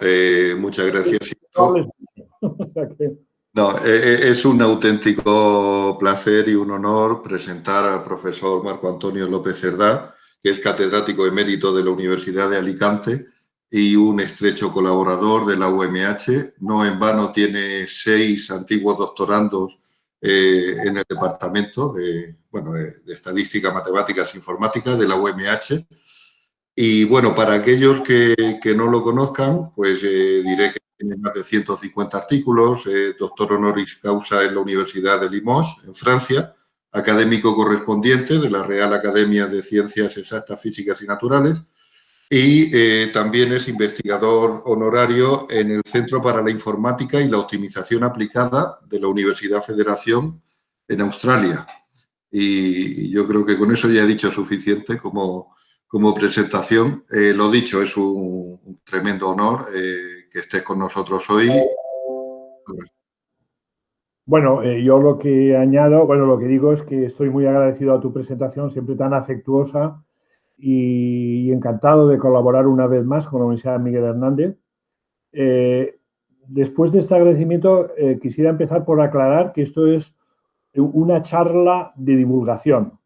eh, muchas gracias. No, eh, eh, es un auténtico placer y un honor presentar al profesor Marco Antonio López Cerdá, que es catedrático emérito de la Universidad de Alicante y un estrecho colaborador de la UMH. No en vano tiene seis antiguos doctorandos en el departamento de, bueno, de Estadística, Matemáticas e Informática de la UMH y bueno, para aquellos que, no lo conozcan, pues eh, diré que tiene más de 150 artículos, eh, doctor honoris causa en la Universidad de Limoges, en Francia, académico correspondiente de la Real Academia de Ciencias Exactas, Físicas y Naturales, y eh, también es investigador honorario en el Centro para la Informática y la Optimización Aplicada de la Universidad Federación en Australia. Y yo creo que con eso ya he dicho suficiente como como presentación. Eh, lo dicho, es un, tremendo honor eh, que estés con nosotros hoy. Bueno, eh, yo lo que añado, bueno, lo que digo es que estoy muy agradecido a tu presentación, siempre tan afectuosa y, encantado de colaborar una vez más con la Universidad Miguel Hernández. después de este agradecimiento, quisiera empezar por aclarar que esto es una charla de divulgación.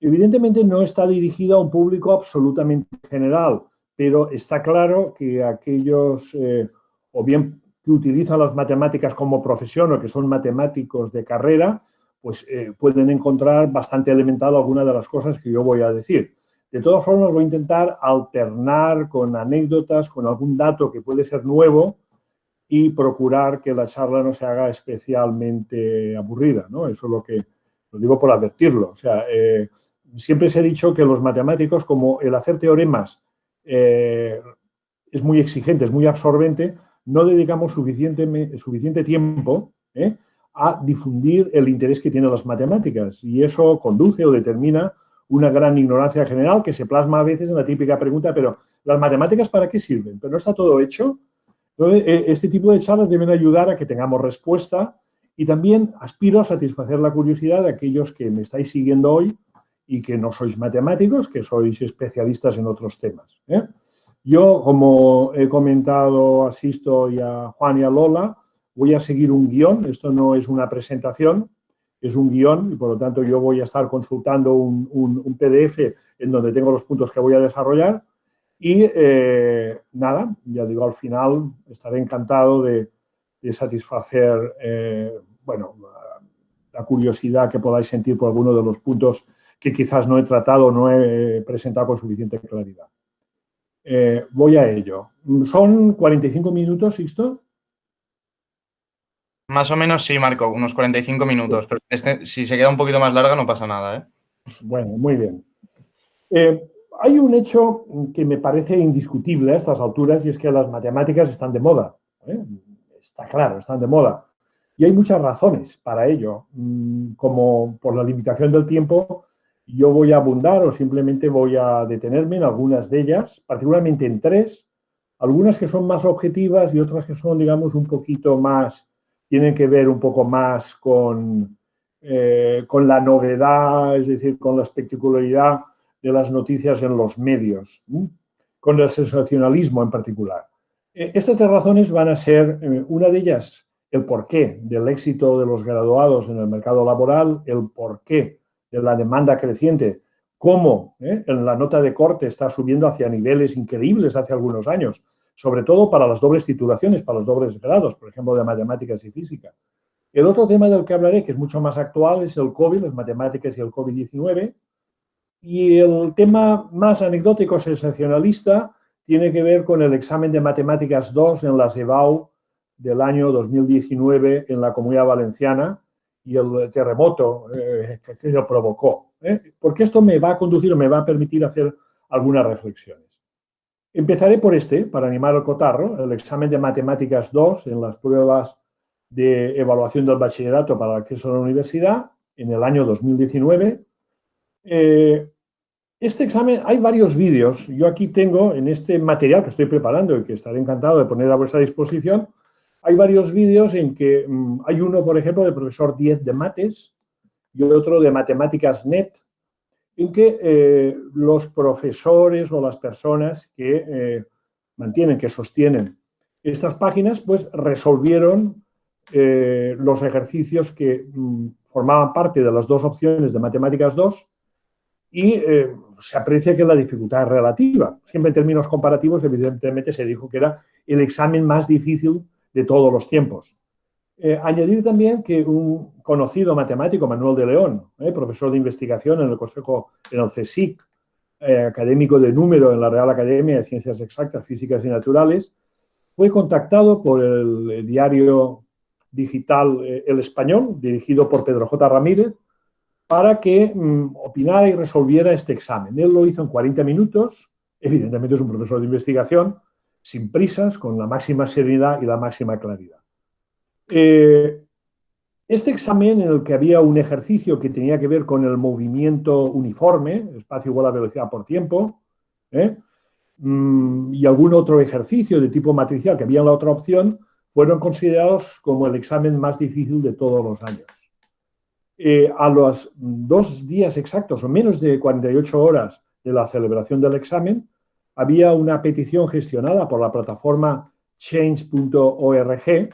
Evidentemente no está dirigido a un público absolutamente general, pero está claro que aquellos, eh, o bien que utilizan las matemáticas como profesión o que son matemáticos de carrera, pues eh, pueden encontrar bastante elementado algunas de las cosas que yo voy a decir. De todas formas, voy a intentar alternar con anécdotas, con algún dato que puede ser nuevo y procurar que la charla no se haga especialmente aburrida, ¿no? Eso es lo que, lo digo por advertirlo. O sea, eh, siempre se ha dicho que los matemáticos, como el hacer teoremas eh, es muy exigente, es muy absorbente, no dedicamos suficiente, suficiente tiempo eh, a difundir el interés que tienen las matemáticas y eso conduce o determina una gran ignorancia general que se plasma a veces en la típica pregunta, pero ¿las matemáticas para qué sirven? Pero no está todo hecho. Entonces, eh, este tipo de charlas deben ayudar a que tengamos respuesta y también aspiro a satisfacer la curiosidad de aquellos que me estáis siguiendo hoy y que no sois matemáticos, que sois especialistas en otros temas. ¿eh? Yo, como he comentado a Sisto y a Juan y a Lola, voy a seguir un guion, esto no es una presentación, es un guion y por lo tanto yo voy a estar consultando un, PDF en donde tengo los puntos que voy a desarrollar y eh, nada, ya digo, al final estaré encantado de, satisfacer, eh, bueno, la curiosidad que podáis sentir por alguno de los puntos que quizás no he tratado no he presentado con suficiente claridad. Eh, voy a ello. ¿Son 45 minutos, Sixto? Más o menos sí, Marco, unos 45 minutos. Pero este, si se queda un poquito más larga no pasa nada. ¿eh? Bueno, muy bien. Eh, hay un hecho que me parece indiscutible a estas alturas y es que las matemáticas están de moda. Está claro, están de moda. Y hay muchas razones para ello, mm, como por la limitación del tiempo, yo voy a abundar o simplemente voy a detenerme en algunas de ellas, particularmente en tres, algunas que son más objetivas y otras que son, digamos, un poquito más, tienen que ver un poco más con, eh, con la novedad, es decir, con la espectacularidad de las noticias en los medios, con el sensacionalismo en particular. Eh, estas tres razones van a ser, eh, una de ellas, el porqué del éxito de los graduados en el mercado laboral, el porqué de la demanda creciente, cómo ¿eh? en la nota de corte está subiendo hacia niveles increíbles hace algunos años, sobre todo para las dobles titulaciones, para los dobles grados, por ejemplo, de matemáticas y física. El otro tema del que hablaré, que es mucho más actual, es el COVID, las matemáticas y el COVID-19. Y el tema más anecdótico, sensacionalista, tiene que ver con el examen de matemáticas 2 en la EBAU del año 2019 en la Comunidad Valenciana, y el terremoto eh, que lo provocó. ¿eh? Porque esto me va a conducir o me va a permitir hacer algunas reflexiones. Empezaré por este, para animar al cotarro, el examen de Matemáticas 2 en las pruebas de evaluación del bachillerato para el acceso a la universidad en el año 2019. Eh, este examen, hay varios vídeos. Yo aquí tengo en este material que estoy preparando y que estaré encantado de poner a vuestra disposición, hay varios vídeos en que mm, hay uno, por ejemplo, del profesor 10 de mates y otro de matemáticas net, en que eh, los profesores o las personas que eh, mantienen, que sostienen Estas páginas pues resolvieron eh, los ejercicios que mm, formaban parte de las dos opciones de Matemáticas 2 y eh, se aprecia que la dificultad es relativa. Siempre en términos comparativos, evidentemente, se dijo que era el examen más difícil de todos los tiempos. Eh, añadir también que un conocido matemático, Manuel de León, eh, profesor de investigación en el Consejo, en el CSIC, académico de número en la Real Academia de Ciencias Exactas, Físicas y Naturales, fue contactado por el diario digital El Español, dirigido por Pedro J. Ramírez, para que mm, opinara y resolviera este examen. Él lo hizo en 40 minutos, evidentemente es un profesor de investigación, sin prisas, con la máxima serenidad y la máxima claridad. Eh, este examen en el que había un ejercicio que tenía que ver con el movimiento uniforme, espacio igual a velocidad por tiempo, ¿eh? mm, y algún otro ejercicio de tipo matricial que había en la otra opción, fueron considerados como el examen más difícil de todos los años. Eh, a los dos días exactos o menos de 48 horas de la celebración del examen, había una petición gestionada por la plataforma change.org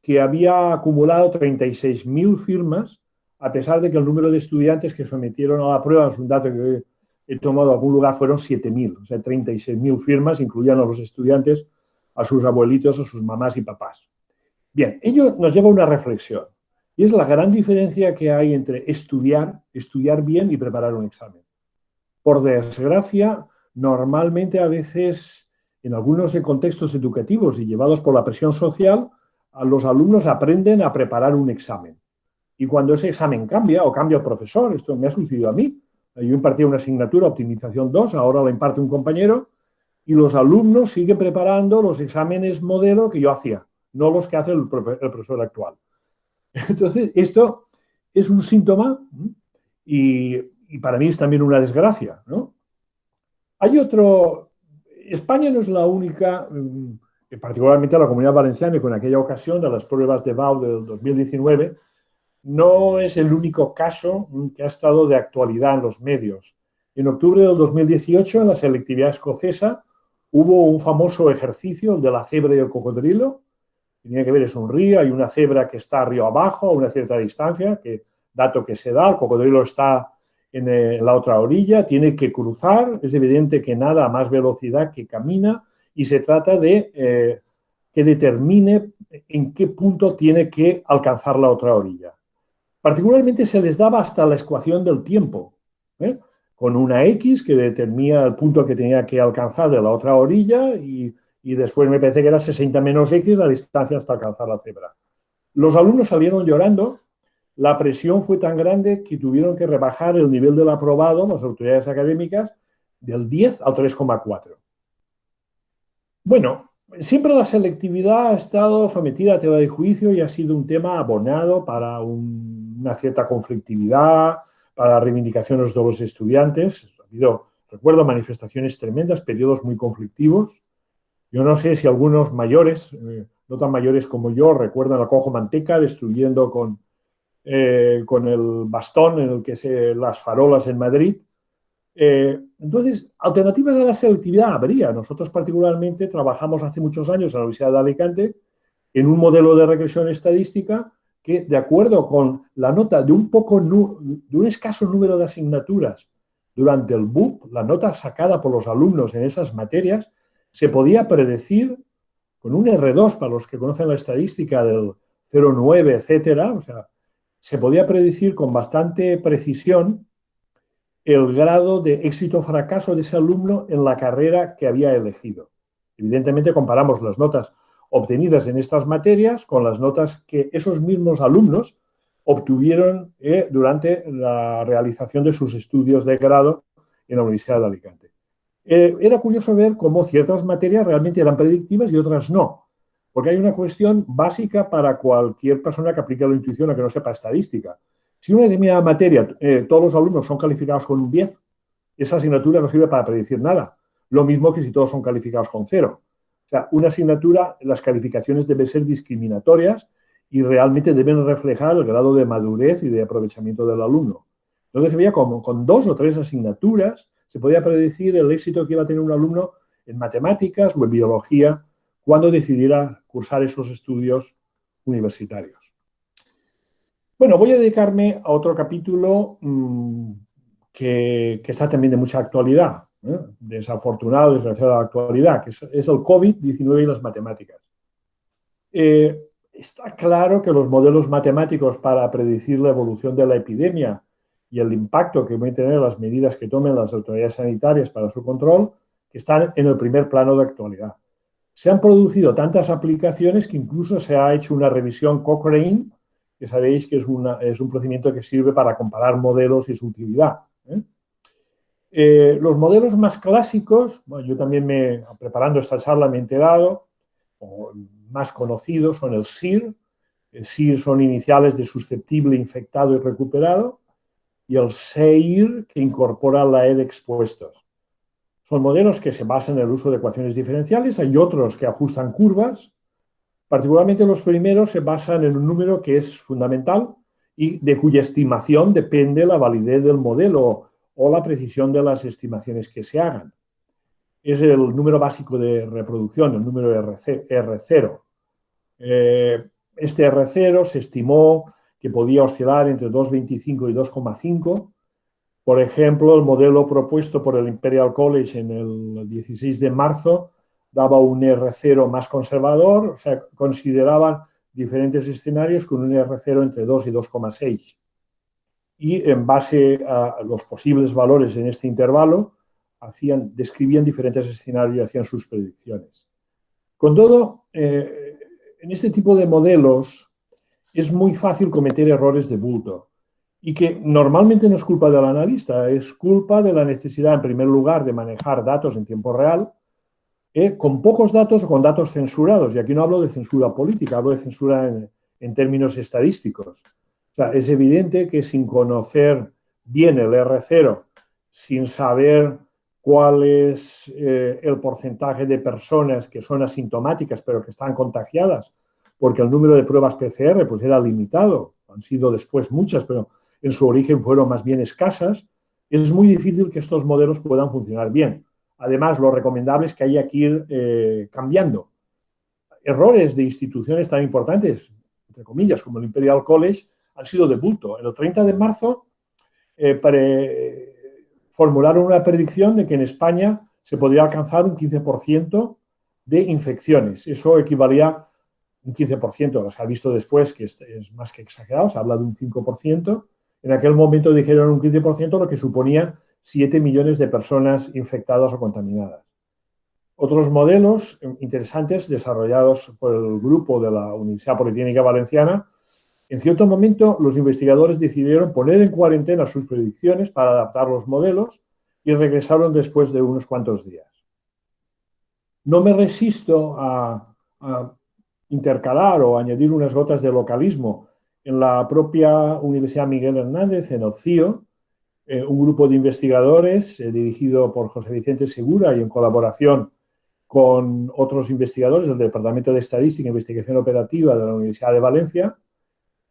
que había acumulado 36.000 firmas, a pesar de que el número de estudiantes que sometieron a la prueba, es un dato que he tomado de algún lugar, fueron 7.000, o sea, 36.000 firmas, incluían a los estudiantes, a sus abuelitos, a sus mamás y papás. Bien, ello nos lleva a una reflexión. Y es la gran diferencia que hay entre estudiar, estudiar bien y preparar un examen. Por desgracia, normalmente a veces en algunos contextos educativos y llevados por la presión social, los alumnos aprenden a preparar un examen. Y cuando ese examen cambia o cambia el profesor, esto me ha sucedido a mí, yo impartía una asignatura, optimización 2, ahora la imparte un compañero, y los alumnos siguen preparando los exámenes modelo que yo hacía, no los que hace el profesor actual. Entonces, esto es un síntoma y, para mí es también una desgracia. ¿no? Hay otro... España no es la única, mm, particularmente la Comunidad Valenciana, con aquella ocasión de las pruebas de BAU del 2019, no es el único caso que ha estado de actualidad en los medios. En octubre del 2018, en la selectividad escocesa, hubo un famoso ejercicio, el de la cebra y el cocodrilo, tiene que ver, es un río, hay una cebra que está río abajo a una cierta distancia, que dato que se da, el cocodrilo está en, la otra orilla, tiene que cruzar, es evidente que nada a más velocidad que camina y se trata de eh, que determine en qué punto tiene que alcanzar la otra orilla. Particularmente se les daba hasta la ecuación del tiempo, ¿eh? con una X que determina el punto que tenía que alcanzar de la otra orilla y y después me parece que era 60 menos X la distancia hasta alcanzar la cebra. Los alumnos salieron llorando, la presión fue tan grande que tuvieron que rebajar el nivel del aprobado, las autoridades académicas, del 10 al 3,4. Bueno, siempre la selectividad ha estado sometida a tela de juicio y ha sido un tema abonado para una cierta conflictividad, para reivindicaciones de los estudiantes. Recuerdo, manifestaciones tremendas, periodos muy conflictivos. Yo no sé si algunos mayores, eh, no tan mayores como yo, recuerdan a Cojo Manteca destruyendo con, eh, con el bastón en el que se las farolas en Madrid. Eh, entonces, alternativas a la selectividad habría. Nosotros particularmente trabajamos hace muchos años en la Universidad de Alicante en un modelo de regresión estadística que, de acuerdo con la nota de un, poco, de un escaso número de asignaturas durante el BUP, la nota sacada por los alumnos en esas materias, se podía predecir con un R2, para los que conocen la estadística del 0,9, etcétera, o sea, se podía predecir con bastante precisión el grado de éxito o fracaso de ese alumno en la carrera que había elegido. Evidentemente comparamos las notas obtenidas en estas materias con las notas que esos mismos alumnos obtuvieron eh, durante la realización de sus estudios de grado en la Universidad de Alicante. Eh, era curioso ver cómo ciertas materias realmente eran predictivas y otras no. Porque hay una cuestión básica para cualquier persona que aplique la intuición o que no sepa estadística. Si una determinada materia, eh, todos los alumnos son calificados con un 10, esa asignatura no sirve para predecir nada. Lo mismo que si todos son calificados con cero. O sea, una asignatura, las calificaciones deben ser discriminatorias y realmente deben reflejar el grado de madurez y de aprovechamiento del alumno. Entonces se veía como con dos o tres asignaturas se podía predecir el éxito que iba a tener un alumno en matemáticas o en biología cuando decidiera cursar esos estudios universitarios. Bueno, voy a dedicarme a otro capítulo mm, que, está también de mucha actualidad, ¿eh? desafortunado, desgraciado de la actualidad, que es, el COVID-19 y las matemáticas. Eh, está claro que los modelos matemáticos para predecir la evolución de la epidemia y el impacto que van a tener las medidas que tomen las autoridades sanitarias para su control, están en el primer plano de actualidad. Se han producido tantas aplicaciones que incluso se ha hecho una revisión Cochrane, que sabéis que es, un procedimiento que sirve para comparar modelos y su utilidad. ¿eh? Eh, los modelos más clásicos, yo también me, preparando esta charla me he enterado, o más conocidos son el SIR, el SIR son iniciales de susceptible, infectado y recuperado, y el SEIR, que incorpora la E de expuestos. Son modelos que se basan en el uso de ecuaciones diferenciales, hay otros que ajustan curvas, particularmente los primeros se basan en un número que es fundamental y de cuya estimación depende la validez del modelo o la precisión de las estimaciones que se hagan. Es el número básico de reproducción, el número R0. Eh, este R0 se estimó que podía oscilar entre 2,25 y 2,5. Por ejemplo, el modelo propuesto por el Imperial College en el 16 de marzo daba un R0 más conservador, o sea, consideraban diferentes escenarios con un R0 entre 2 y 2,6. Y en base a los posibles valores en este intervalo, describían diferentes escenarios y hacían sus predicciones. Con todo, eh, en este tipo de modelos es muy fácil cometer errores de bulto y que normalmente no es culpa del analista, es culpa de la necesidad, en primer lugar, de manejar datos en tiempo real, eh, con pocos datos o con datos censurados. Y aquí no hablo de censura política, hablo de censura en, términos estadísticos. O sea, es evidente que sin conocer bien el R0, sin saber cuál es eh, el porcentaje de personas que son asintomáticas pero que están contagiadas, porque el número de pruebas PCR pues era limitado, han sido después muchas, pero en su origen fueron más bien escasas, es muy difícil que estos modelos puedan funcionar bien. Además, lo recomendable es que haya que ir eh, cambiando. Errores de instituciones tan importantes, entre comillas, como el Imperial College, han sido de bulto. El 30 de marzo, eh, formularon una predicción de que en España se podría alcanzar un 15% de infecciones. Eso equivalía un 15%, se ha visto después que es, más que exagerado, se habla de un 5%. En aquel momento dijeron un 15%, lo que suponía 7 millones de personas infectadas o contaminadas. Otros modelos interesantes desarrollados por el grupo de la Universidad Politécnica Valenciana en cierto momento, los investigadores decidieron poner en cuarentena sus predicciones para adaptar los modelos y regresaron después de unos cuantos días. No me resisto a, intercalar o añadir unas gotas de localismo. En la propia Universidad Miguel Hernández, en el CIO, eh, un grupo de investigadores eh, dirigido por José Vicente Segura y en colaboración con otros investigadores del Departamento de Estadística e Investigación Operativa de la Universidad de Valencia,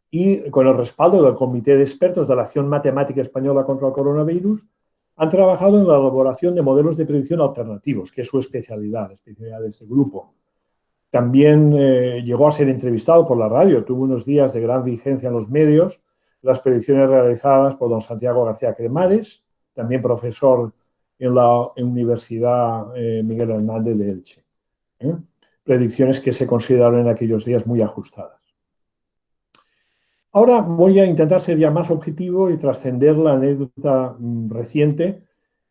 y con el respaldo del Comité de Expertos de la Acción Matemática Española contra el Coronavirus, han trabajado en la elaboración de modelos de predicción alternativos, que es su especialidad, la especialidad de ese grupo. También eh, llegó a ser entrevistado por la radio, tuvo unos días de gran vigencia en los medios, las predicciones realizadas por don Santiago García Cremades, también profesor en la Universidad eh, Miguel Hernández de Elche. ¿eh? Predicciones que se consideraron en aquellos días muy ajustadas. Ahora voy a intentar ser ya más objetivo y trascender la anécdota mm, reciente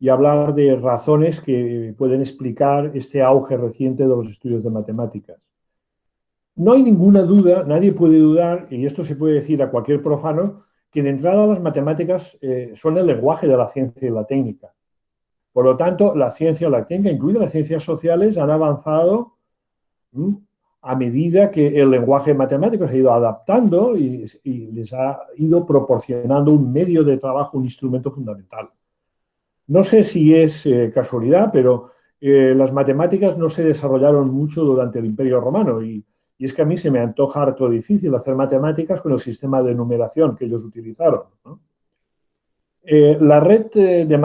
y hablar de razones que pueden explicar este auge reciente de los estudios de matemáticas. No hay ninguna duda, nadie puede dudar, y esto se puede decir a cualquier profano, que de entrada las matemáticas eh, son el lenguaje de la ciencia y la técnica. Por lo tanto, la ciencia y la técnica, incluidas las ciencias sociales, han avanzado a medida que el lenguaje matemático se ha ido adaptando y, les ha ido proporcionando un medio de trabajo, un instrumento fundamental. No sé si es eh, casualidad, pero eh, las matemáticas no se desarrollaron mucho durante el Imperio Romano y, es que a mí se me antoja harto difícil hacer matemáticas con el sistema de numeración que ellos utilizaron. Eh, la red de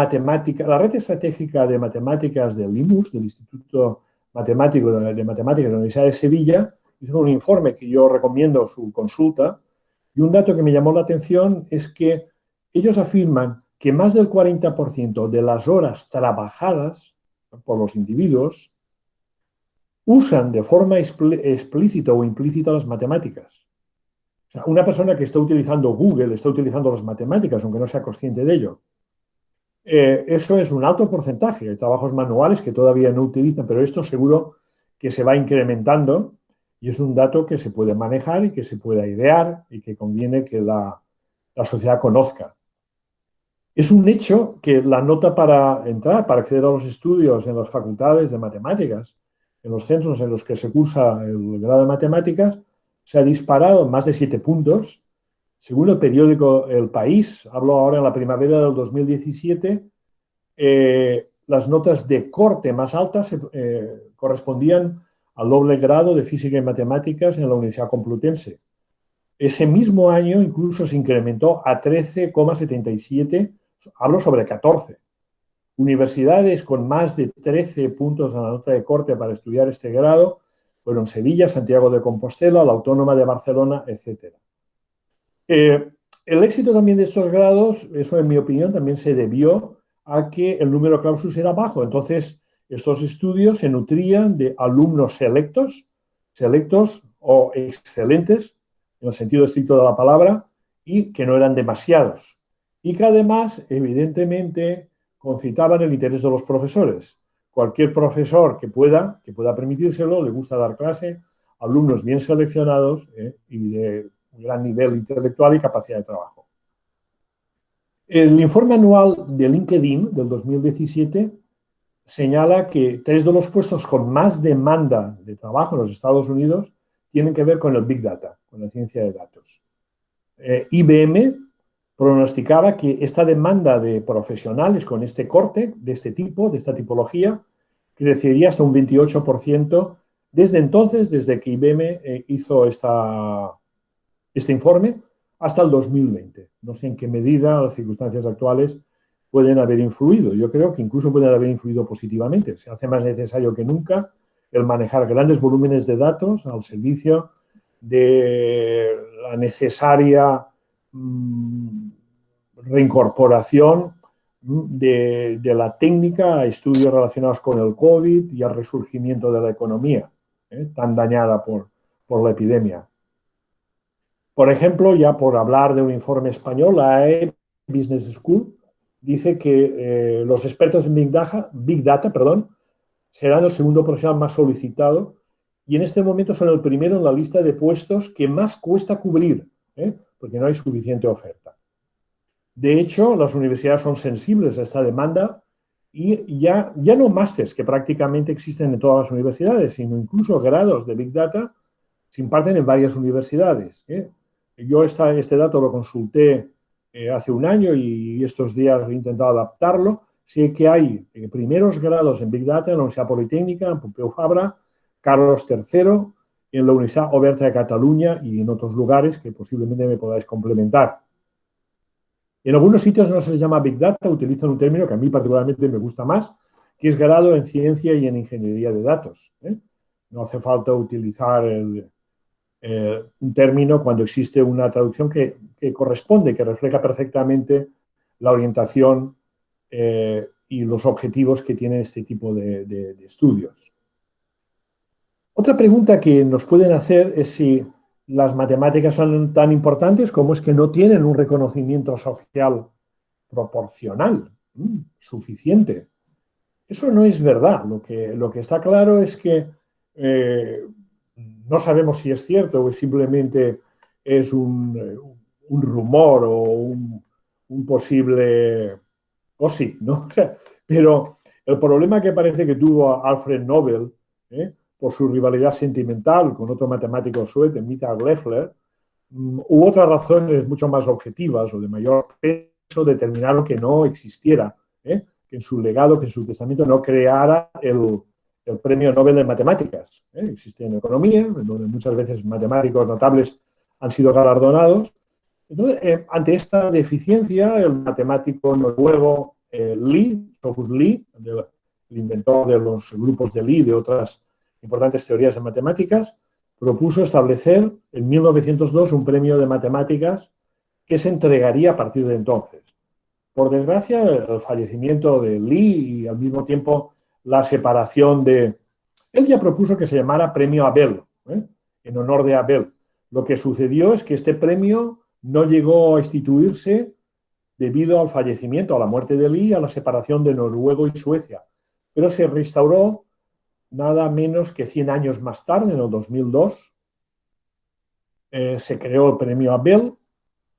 la red estratégica de matemáticas del IMUS, del Instituto matemático de, matemáticas de la Universidad de Sevilla, hizo un informe que yo recomiendo su consulta, y un dato que me llamó la atención es que ellos afirman que más del 40% de las horas trabajadas por los individuos usan de forma explícita o implícita las matemáticas. O sea, una persona que está utilizando Google, está utilizando las matemáticas, aunque no sea consciente de ello. Eh, eso es un alto porcentaje. Hay trabajos manuales que todavía no utilizan, pero esto seguro que se va incrementando y es un dato que se puede manejar y que se pueda idear y que conviene que la, la sociedad conozca. Es un hecho que la nota para entrar, para acceder a los estudios en las facultades de matemáticas, en los centros en los que se cursa el grado de matemáticas, se ha disparado más de siete puntos. Según el periódico El País, hablo ahora en la primavera del 2017, eh, las notas de corte más altas eh, correspondían al doble grado de física y matemáticas en la Universidad Complutense. Ese mismo año incluso se incrementó a 13,77 hablo sobre 14. Universidades con más de 13 puntos en la nota de corte para estudiar este grado fueron Sevilla, Santiago de Compostela, la Autónoma de Barcelona, etc. Eh, el éxito también de estos grados, eso en mi opinión, también se debió a que el número clausus era bajo. Entonces, estos estudios se nutrían de alumnos selectos, selectos o excelentes, en el sentido estricto de la palabra, y que no eran demasiados y que además, evidentemente, concitaban el interés de los profesores. Cualquier profesor que pueda, que pueda permitírselo, le gusta dar clase alumnos bien seleccionados eh, y de gran nivel intelectual y capacidad de trabajo. El informe anual de LinkedIn del 2017 señala que tres de los puestos con más demanda de trabajo en los Estados Unidos tienen que ver con el Big Data, con la ciencia de datos. Eh, IBM pronosticaba que esta demanda de profesionales con este corte, de este tipo, de esta tipología, crecería hasta un 28% desde entonces, desde que IBM eh, hizo esta, este informe, hasta el 2020. No sé en qué medida las circunstancias actuales pueden haber influido. Yo creo que incluso pueden haber influido positivamente. Se hace más necesario que nunca el manejar grandes volúmenes de datos al servicio de la necesaria Mm, reincorporación de, la técnica a estudios relacionados con el COVID y al resurgimiento de la economía, ¿eh? tan dañada por, la epidemia. Por ejemplo, ya por hablar de un informe español, la AE Business School dice que eh, los expertos en Big Data, serán el segundo profesional más solicitado y en este momento son el primero en la lista de puestos que más cuesta cubrir. ¿eh? porque no hay suficiente oferta. De hecho, las universidades son sensibles a esta demanda y ya, ya no másteres que prácticamente existen en todas las universidades, sino incluso grados de Big Data se imparten en varias universidades. ¿eh? Yo este dato lo consulté eh, hace un año y estos días he intentado adaptarlo. Sé que hay eh, primeros grados en Big Data en la Universidad Politécnica, en Pompeu Fabra, Carlos III, en la Universidad Oberta de Cataluña y en otros lugares que posiblemente me podáis complementar. En algunos sitios no se les llama Big Data, utilizan un término que a mí particularmente me gusta más, que es grado en ciencia y en ingeniería de datos. ¿eh? No hace falta utilizar eh, un término cuando existe una traducción que, corresponde, que refleja perfectamente la orientación eh, y los objetivos que tiene este tipo de estudios. Otra pregunta que nos pueden hacer es si las matemáticas son tan importantes como es que no tienen un reconocimiento social proporcional suficiente. Eso no es verdad. Lo que, lo que está claro es que eh, no sabemos si es cierto o simplemente es un, rumor o un, posible... o sí, ¿no? Pero el problema que parece que tuvo Alfred Nobel ¿eh? Por su rivalidad sentimental con otro matemático sueco, Michael Leffler, mm, u otras razones mucho más objetivas o de mayor peso determinaron que no existiera, ¿eh? que en su legado, que en su testamento no creara el, premio Nobel de Matemáticas. ¿eh? Existe en economía, donde muchas veces matemáticos notables han sido galardonados. Eh, ante esta deficiencia, el matemático noruego Lee, Sophus Lee, el inventor de los grupos de Lee, de otras importantes teorías de matemáticas, propuso establecer en 1902 un premio de matemáticas que se entregaría a partir de entonces. Por desgracia, el fallecimiento de Lee y al mismo tiempo la separación de... Él ya propuso que se llamara Premio Abel, ¿eh? en honor de Abel. Lo que sucedió es que este premio no llegó a instituirse debido al fallecimiento, a la muerte de Lee, a la separación de Noruega y Suecia, pero se restauró nada menos que 100 años más tarde, en el 2002, eh, se creó el premio Abel,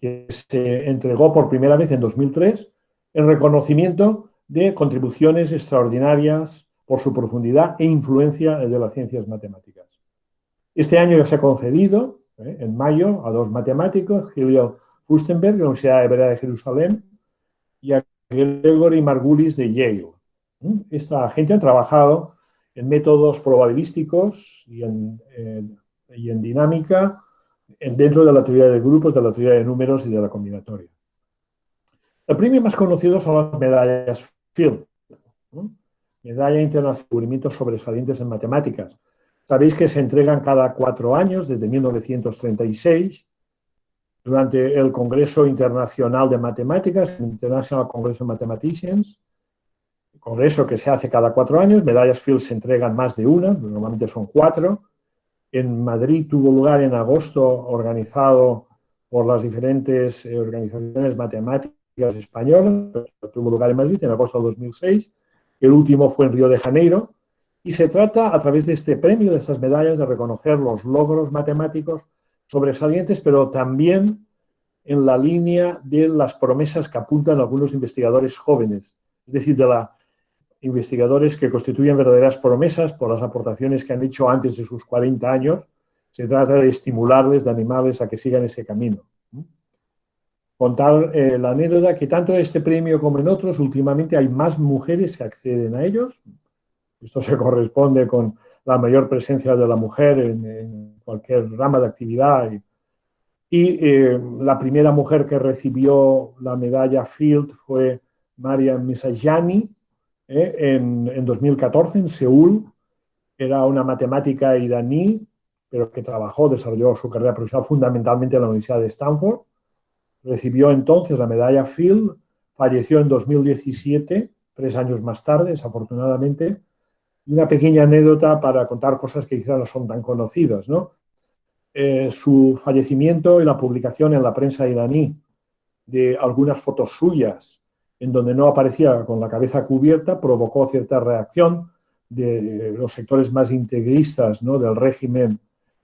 que se entregó por primera vez en 2003, en reconocimiento de contribuciones extraordinarias por su profundidad e influencia de las ciencias matemáticas. Este año ya se ha concedido, eh, en mayo, a dos matemáticos, Julio Fustenberg, de la Universidad Hebrea de Jerusalén, y a Gregory Margulis, de Yale. Esta gente ha trabajado en métodos probabilísticos y en, y en dinámica dentro de la teoría de grupos, de la teoría de números y de la combinatoria. El premio más conocido son las medallas Field, Medalla Internacional de Descubrimientos Sobresalientes en Matemáticas. Sabéis que se entregan cada cuatro años, desde 1936, durante el Congreso Internacional de Matemáticas, International Congress of Mathematicians, congreso que se hace cada cuatro años, medallas Field se entregan más de una, normalmente son cuatro. En Madrid tuvo lugar en agosto, organizado por las diferentes eh, organizaciones matemáticas españolas, tuvo lugar en Madrid en agosto de 2006. El último fue en Río de Janeiro. Y se trata, a través de este premio, de estas medallas, de reconocer los logros matemáticos sobresalientes, pero también en la línea de las promesas que apuntan algunos investigadores jóvenes, es decir, de la investigadores que constituyen verdaderas promesas por las aportaciones que han hecho antes de sus 40 años. Se trata de estimularles, de animarles a que sigan ese camino. Contar eh, la anécdota que tanto en este premio como en otros, últimamente hay más mujeres que acceden a ellos. Esto se corresponde con la mayor presencia de la mujer en, cualquier rama de actividad. Y, eh, la primera mujer que recibió la medalla Field fue Maria Misajani, ¿eh? en, 2014 en Seúl. Era una matemática iraní, pero que trabajó, desarrolló su carrera profesional fundamentalmente en la Universidad de Stanford. Recibió entonces la medalla Field, falleció en 2017, tres años más tarde, desafortunadamente. una pequeña anécdota para contar cosas que quizás no son tan conocidas. ¿no? Eh, su fallecimiento y la publicación en la prensa iraní de algunas fotos suyas en donde no aparecía con la cabeza cubierta, provocó cierta reacción de los sectores más integristas ¿no? del régimen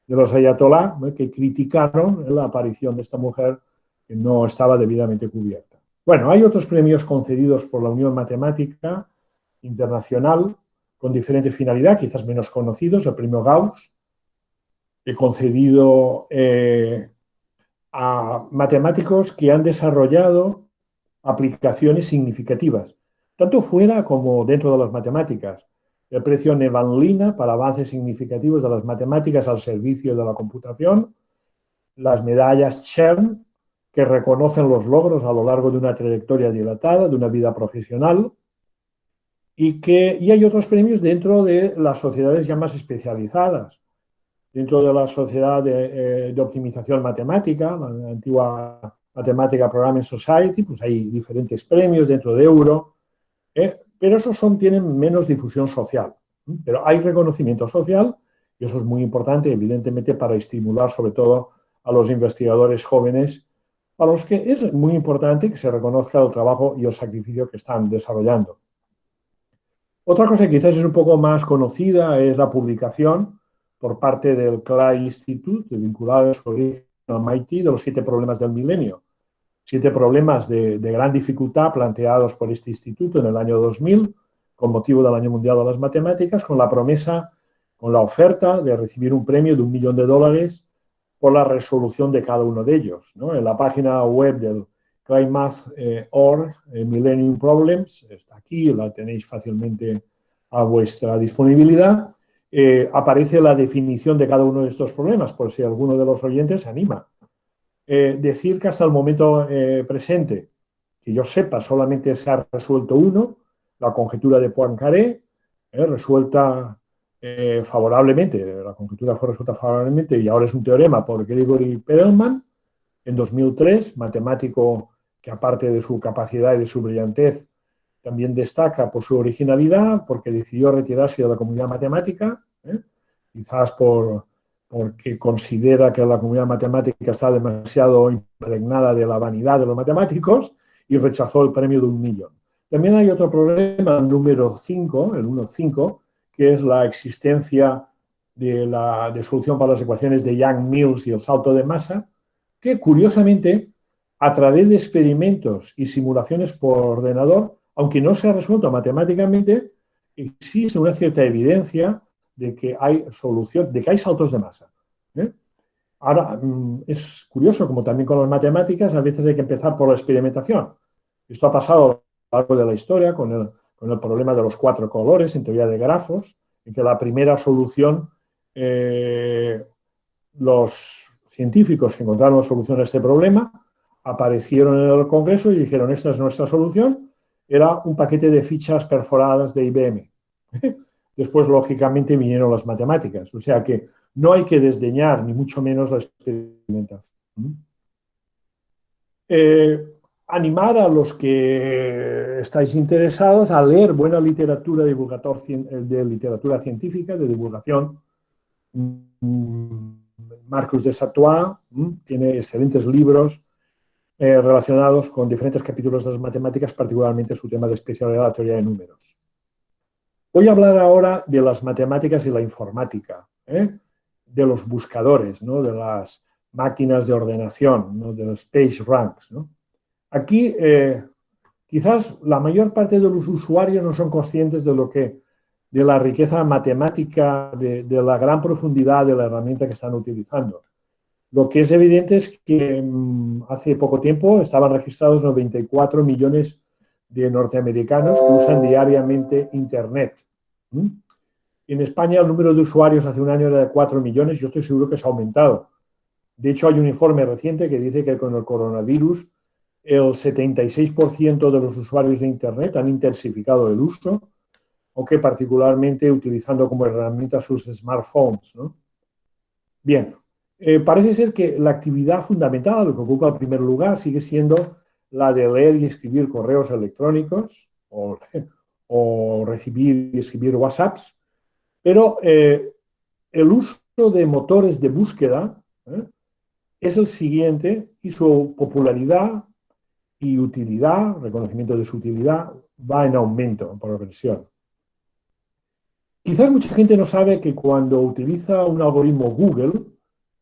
de los ayatolá, que criticaron la aparición de esta mujer que no estaba debidamente cubierta. Bueno, hay otros premios concedidos por la Unión Matemática Internacional con diferente finalidad, quizás menos conocidos, el premio Gauss, he concedido eh, a matemáticos que han desarrollado aplicaciones significativas, tanto fuera como dentro de las matemáticas. El precio Nevanlina para avances significativos de las matemáticas al servicio de la computación, las medallas CHERN, que reconocen los logros a lo largo de una trayectoria dilatada, de una vida profesional, y que y hay otros premios dentro de las sociedades ya más especializadas, dentro de la sociedad de, eh, de optimización matemática, la antigua Matemática Programming Society, pues hay diferentes premios dentro de Euro, ¿eh? pero esos son, tienen menos difusión social. Pero hay reconocimiento social y eso es muy importante, evidentemente, para estimular sobre todo a los investigadores jóvenes, a los que es muy importante que se reconozca el trabajo y el sacrificio que están desarrollando. Otra cosa que quizás es un poco más conocida es la publicación por parte del Clay Institute, vinculado a su origen MIT, de los siete problemas del milenio siete problemas de, gran dificultad planteados por este instituto en el año 2000 con motivo del Año Mundial de las Matemáticas, con la promesa, con la oferta de recibir un premio de un millón de dólares por la resolución de cada uno de ellos. En la página web del ClimateOrg, eh, Millennium Problems, está aquí, la tenéis fácilmente a vuestra disponibilidad, eh, aparece la definición de cada uno de estos problemas, por si alguno de los oyentes se anima eh, decir que hasta el momento eh, presente, que yo sepa, solamente se ha resuelto uno, la conjetura de Poincaré, eh, resuelta eh, favorablemente, la conjetura fue resuelta favorablemente y ahora es un teorema por Gregory Perelman en 2003, matemático que aparte de su capacidad y de su brillantez, también destaca por su originalidad, porque decidió retirarse de la comunidad matemática, ¿eh? quizás por, porque considera que la comunidad matemática está demasiado impregnada de la vanidad de los matemáticos y rechazó el premio de un millón. También hay otro problema, número 5, el 1.5, que es la existencia de la de solución para las ecuaciones de Young-Mills y el salto de masa, que curiosamente, a través de experimentos y simulaciones por ordenador, aunque no se ha resuelto matemáticamente, existe una cierta evidencia de que hay solución, de que hay saltos de masa. ¿eh? Ahora, mm, es curioso, como también con las matemáticas, a veces hay que empezar por la experimentación. Esto ha pasado a de la historia con el, con el problema de los cuatro colores en teoría de grafos, en que la primera solución, eh, los científicos que encontraron la solución a este problema aparecieron en el Congreso y dijeron, esta es nuestra solución, era un paquete de fichas perforadas de IBM. Después, lógicamente, vinieron las matemáticas. O sea que no hay que desdeñar, ni mucho menos, la experimentación. Eh, animar a los que estáis interesados a leer buena literatura divulgator, de literatura científica, de divulgación. Mm, Marcus de Satois tiene excelentes libros eh, relacionados con diferentes capítulos de las matemáticas, particularmente su tema de especialidad, la teoría de números. Voy a hablar ahora de las matemáticas y la informática, ¿eh? de los buscadores, de las máquinas de ordenación, de los page ranks. Aquí, eh, quizás la mayor parte de los usuarios no son conscientes de lo que, de la riqueza matemática, de, de la gran profundidad de la herramienta que están utilizando. Lo que es evidente es que mm, hace poco tiempo estaban registrados 94 millones de norteamericanos que usan diariamente Internet. En España el número de usuarios hace un año era de 4 millones, yo estoy seguro que se ha aumentado. De hecho, hay un informe reciente que dice que con el coronavirus el 76% de los usuarios de Internet han intensificado el uso, aunque particularmente utilizando como herramienta sus smartphones. Bien, eh, parece ser que la actividad fundamental, lo que ocupa el primer lugar, sigue siendo la de leer y escribir correos electrónicos o, recibir y escribir WhatsApps, pero eh, el uso de motores de búsqueda ¿eh? es el siguiente y su popularidad y utilidad, reconocimiento de su utilidad, va en aumento, por progresión. Quizás mucha gente no sabe que cuando utiliza un algoritmo Google,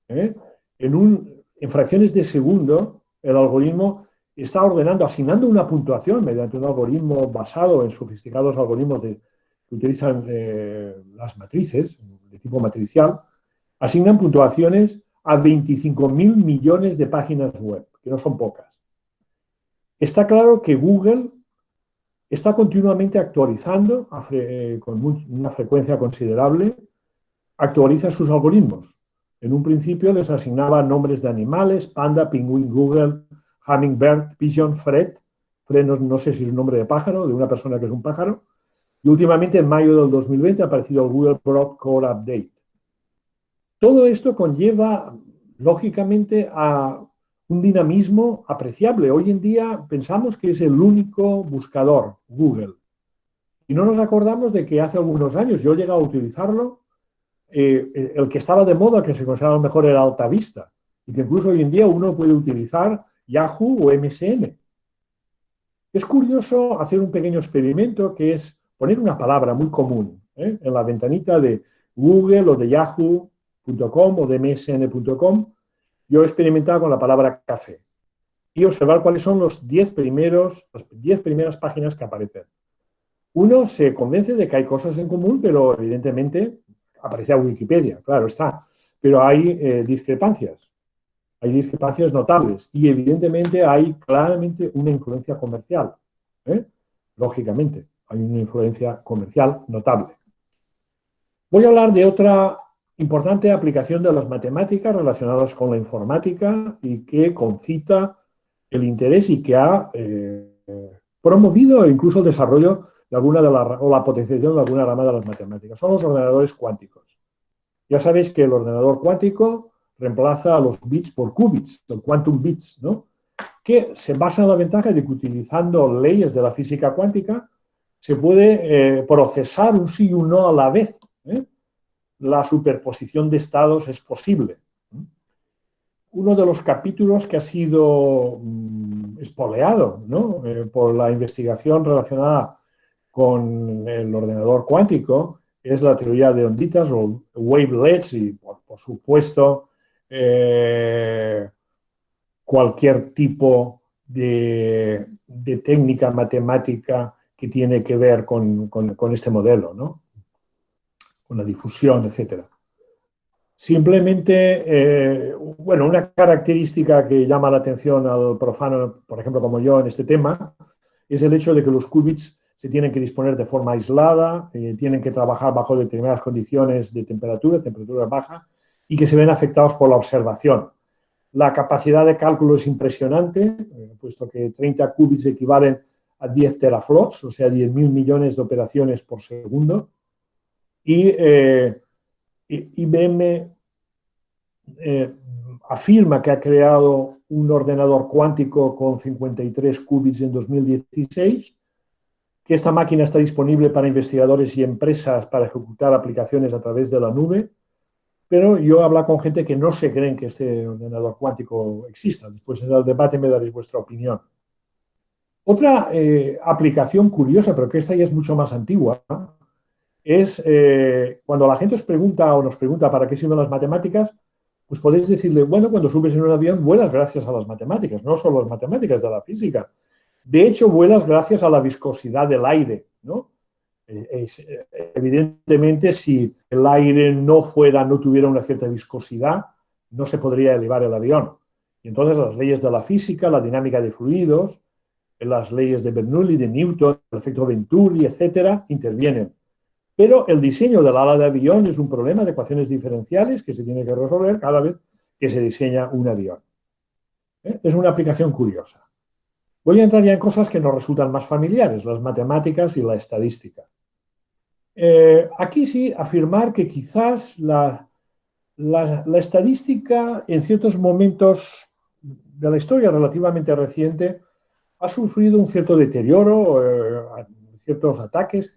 ¿eh? En, fracciones de segundo, el algoritmo está ordenando, asignando una puntuación mediante un algoritmo basado en sofisticados algoritmos que utilizan eh, las matrices, de tipo matricial, asignan puntuaciones a 25.000 millones de páginas web, que no son pocas. Está claro que Google está continuamente actualizando eh, con una frecuencia considerable, actualiza sus algoritmos. En un principio les asignaba nombres de animales, panda, pingüín, Google, hummingbird, pigeon, Fred. Fred no, sé si es un nombre de pájaro, de una persona que es un pájaro. Y últimamente, en mayo del 2020, ha aparecido el Google Core Update. Todo esto conlleva, lógicamente, a un dinamismo apreciable. Hoy en día pensamos que es el único buscador, Google. Y no nos acordamos de que hace algunos años yo he llegado a utilizarlo eh, el que estaba de moda, que se consideraba mejor, era Altavista, y que incluso hoy en día uno puede utilizar Yahoo o MSN. Es curioso hacer un pequeño experimento que es poner una palabra muy común ¿eh? en la ventanita de Google o de Yahoo.com o de MSN.com. Yo he experimentado con la palabra café y observar cuáles son los 10 primeros, las 10 primeras páginas que aparecen. Uno se convence de que hay cosas en común, pero evidentemente aparecía Wikipedia, claro está, pero hay eh, discrepancias, hay discrepancias notables y evidentemente hay claramente una influencia comercial, ¿eh? lógicamente, hay una influencia comercial notable. Voy a hablar de otra importante aplicación de las matemáticas relacionadas con la informática y que concita el interés y que ha eh, promovido incluso el desarrollo de alguna de la, o la potenciación de alguna rama de las matemáticas. Son los ordenadores cuánticos. Ya sabéis que el ordenador cuántico reemplaza a los bits por qubits, el quantum bits, ¿no? que se basa en la ventaja de que utilizando leyes de la física cuántica se puede eh, procesar un sí y un no a la vez. ¿eh? La superposición de estados es posible. Uno de los capítulos que ha sido mm, espoleado eh, por la investigación relacionada con el ordenador cuántico es la teoría de onditas o wavelets y, por, supuesto, cualquier tipo de, de técnica matemática que tiene que ver con, este modelo, ¿no? con la difusión, etc. Simplemente, eh, bueno, una característica que llama la atención al profano, por ejemplo, como yo en este tema, es el hecho de que los qubits se tienen que disponer de forma aislada, eh, tienen que trabajar bajo determinadas condiciones de temperatura, temperatura baja, y que se ven afectados por la observación. La capacidad de cálculo es impresionante, eh, puesto que 30 qubits equivalen a 10 teraflops, o sea, 10.000 millones de operaciones por segundo. Y eh, IBM eh, afirma que ha creado un ordenador cuántico con 53 qubits en 2016, que esta máquina está disponible para investigadores y empresas para ejecutar aplicaciones a través de la nube, pero yo he hablado con gente que no se creen que este ordenador cuántico exista. Después en el debate me daréis vuestra opinión. Otra eh, aplicación curiosa, pero que esta ya es mucho más antigua, es eh, cuando la gente os pregunta o nos pregunta para qué sirven las matemáticas, pues podéis decirle, bueno, cuando subes en un avión vuelas gracias a las matemáticas, no solo las matemáticas de la física. De hecho, vuelas gracias a la viscosidad del aire, ¿no? Evidentemente, si el aire no fuera, no tuviera una cierta viscosidad, no se podría elevar el avión. Y entonces las leyes de la física, la dinámica de fluidos, las leyes de Bernoulli, de Newton, el efecto Venturi, etcétera, intervienen. Pero el diseño del ala de avión es un problema de ecuaciones diferenciales que se tiene que resolver cada vez que se diseña un avión. ¿Eh? Es una aplicación curiosa. Voy a entrar ya en cosas que nos resultan más familiares, las matemáticas y la estadística. Eh, aquí sí, afirmar que quizás la, estadística en ciertos momentos de la historia relativamente reciente ha sufrido un cierto deterioro, eh, ciertos ataques,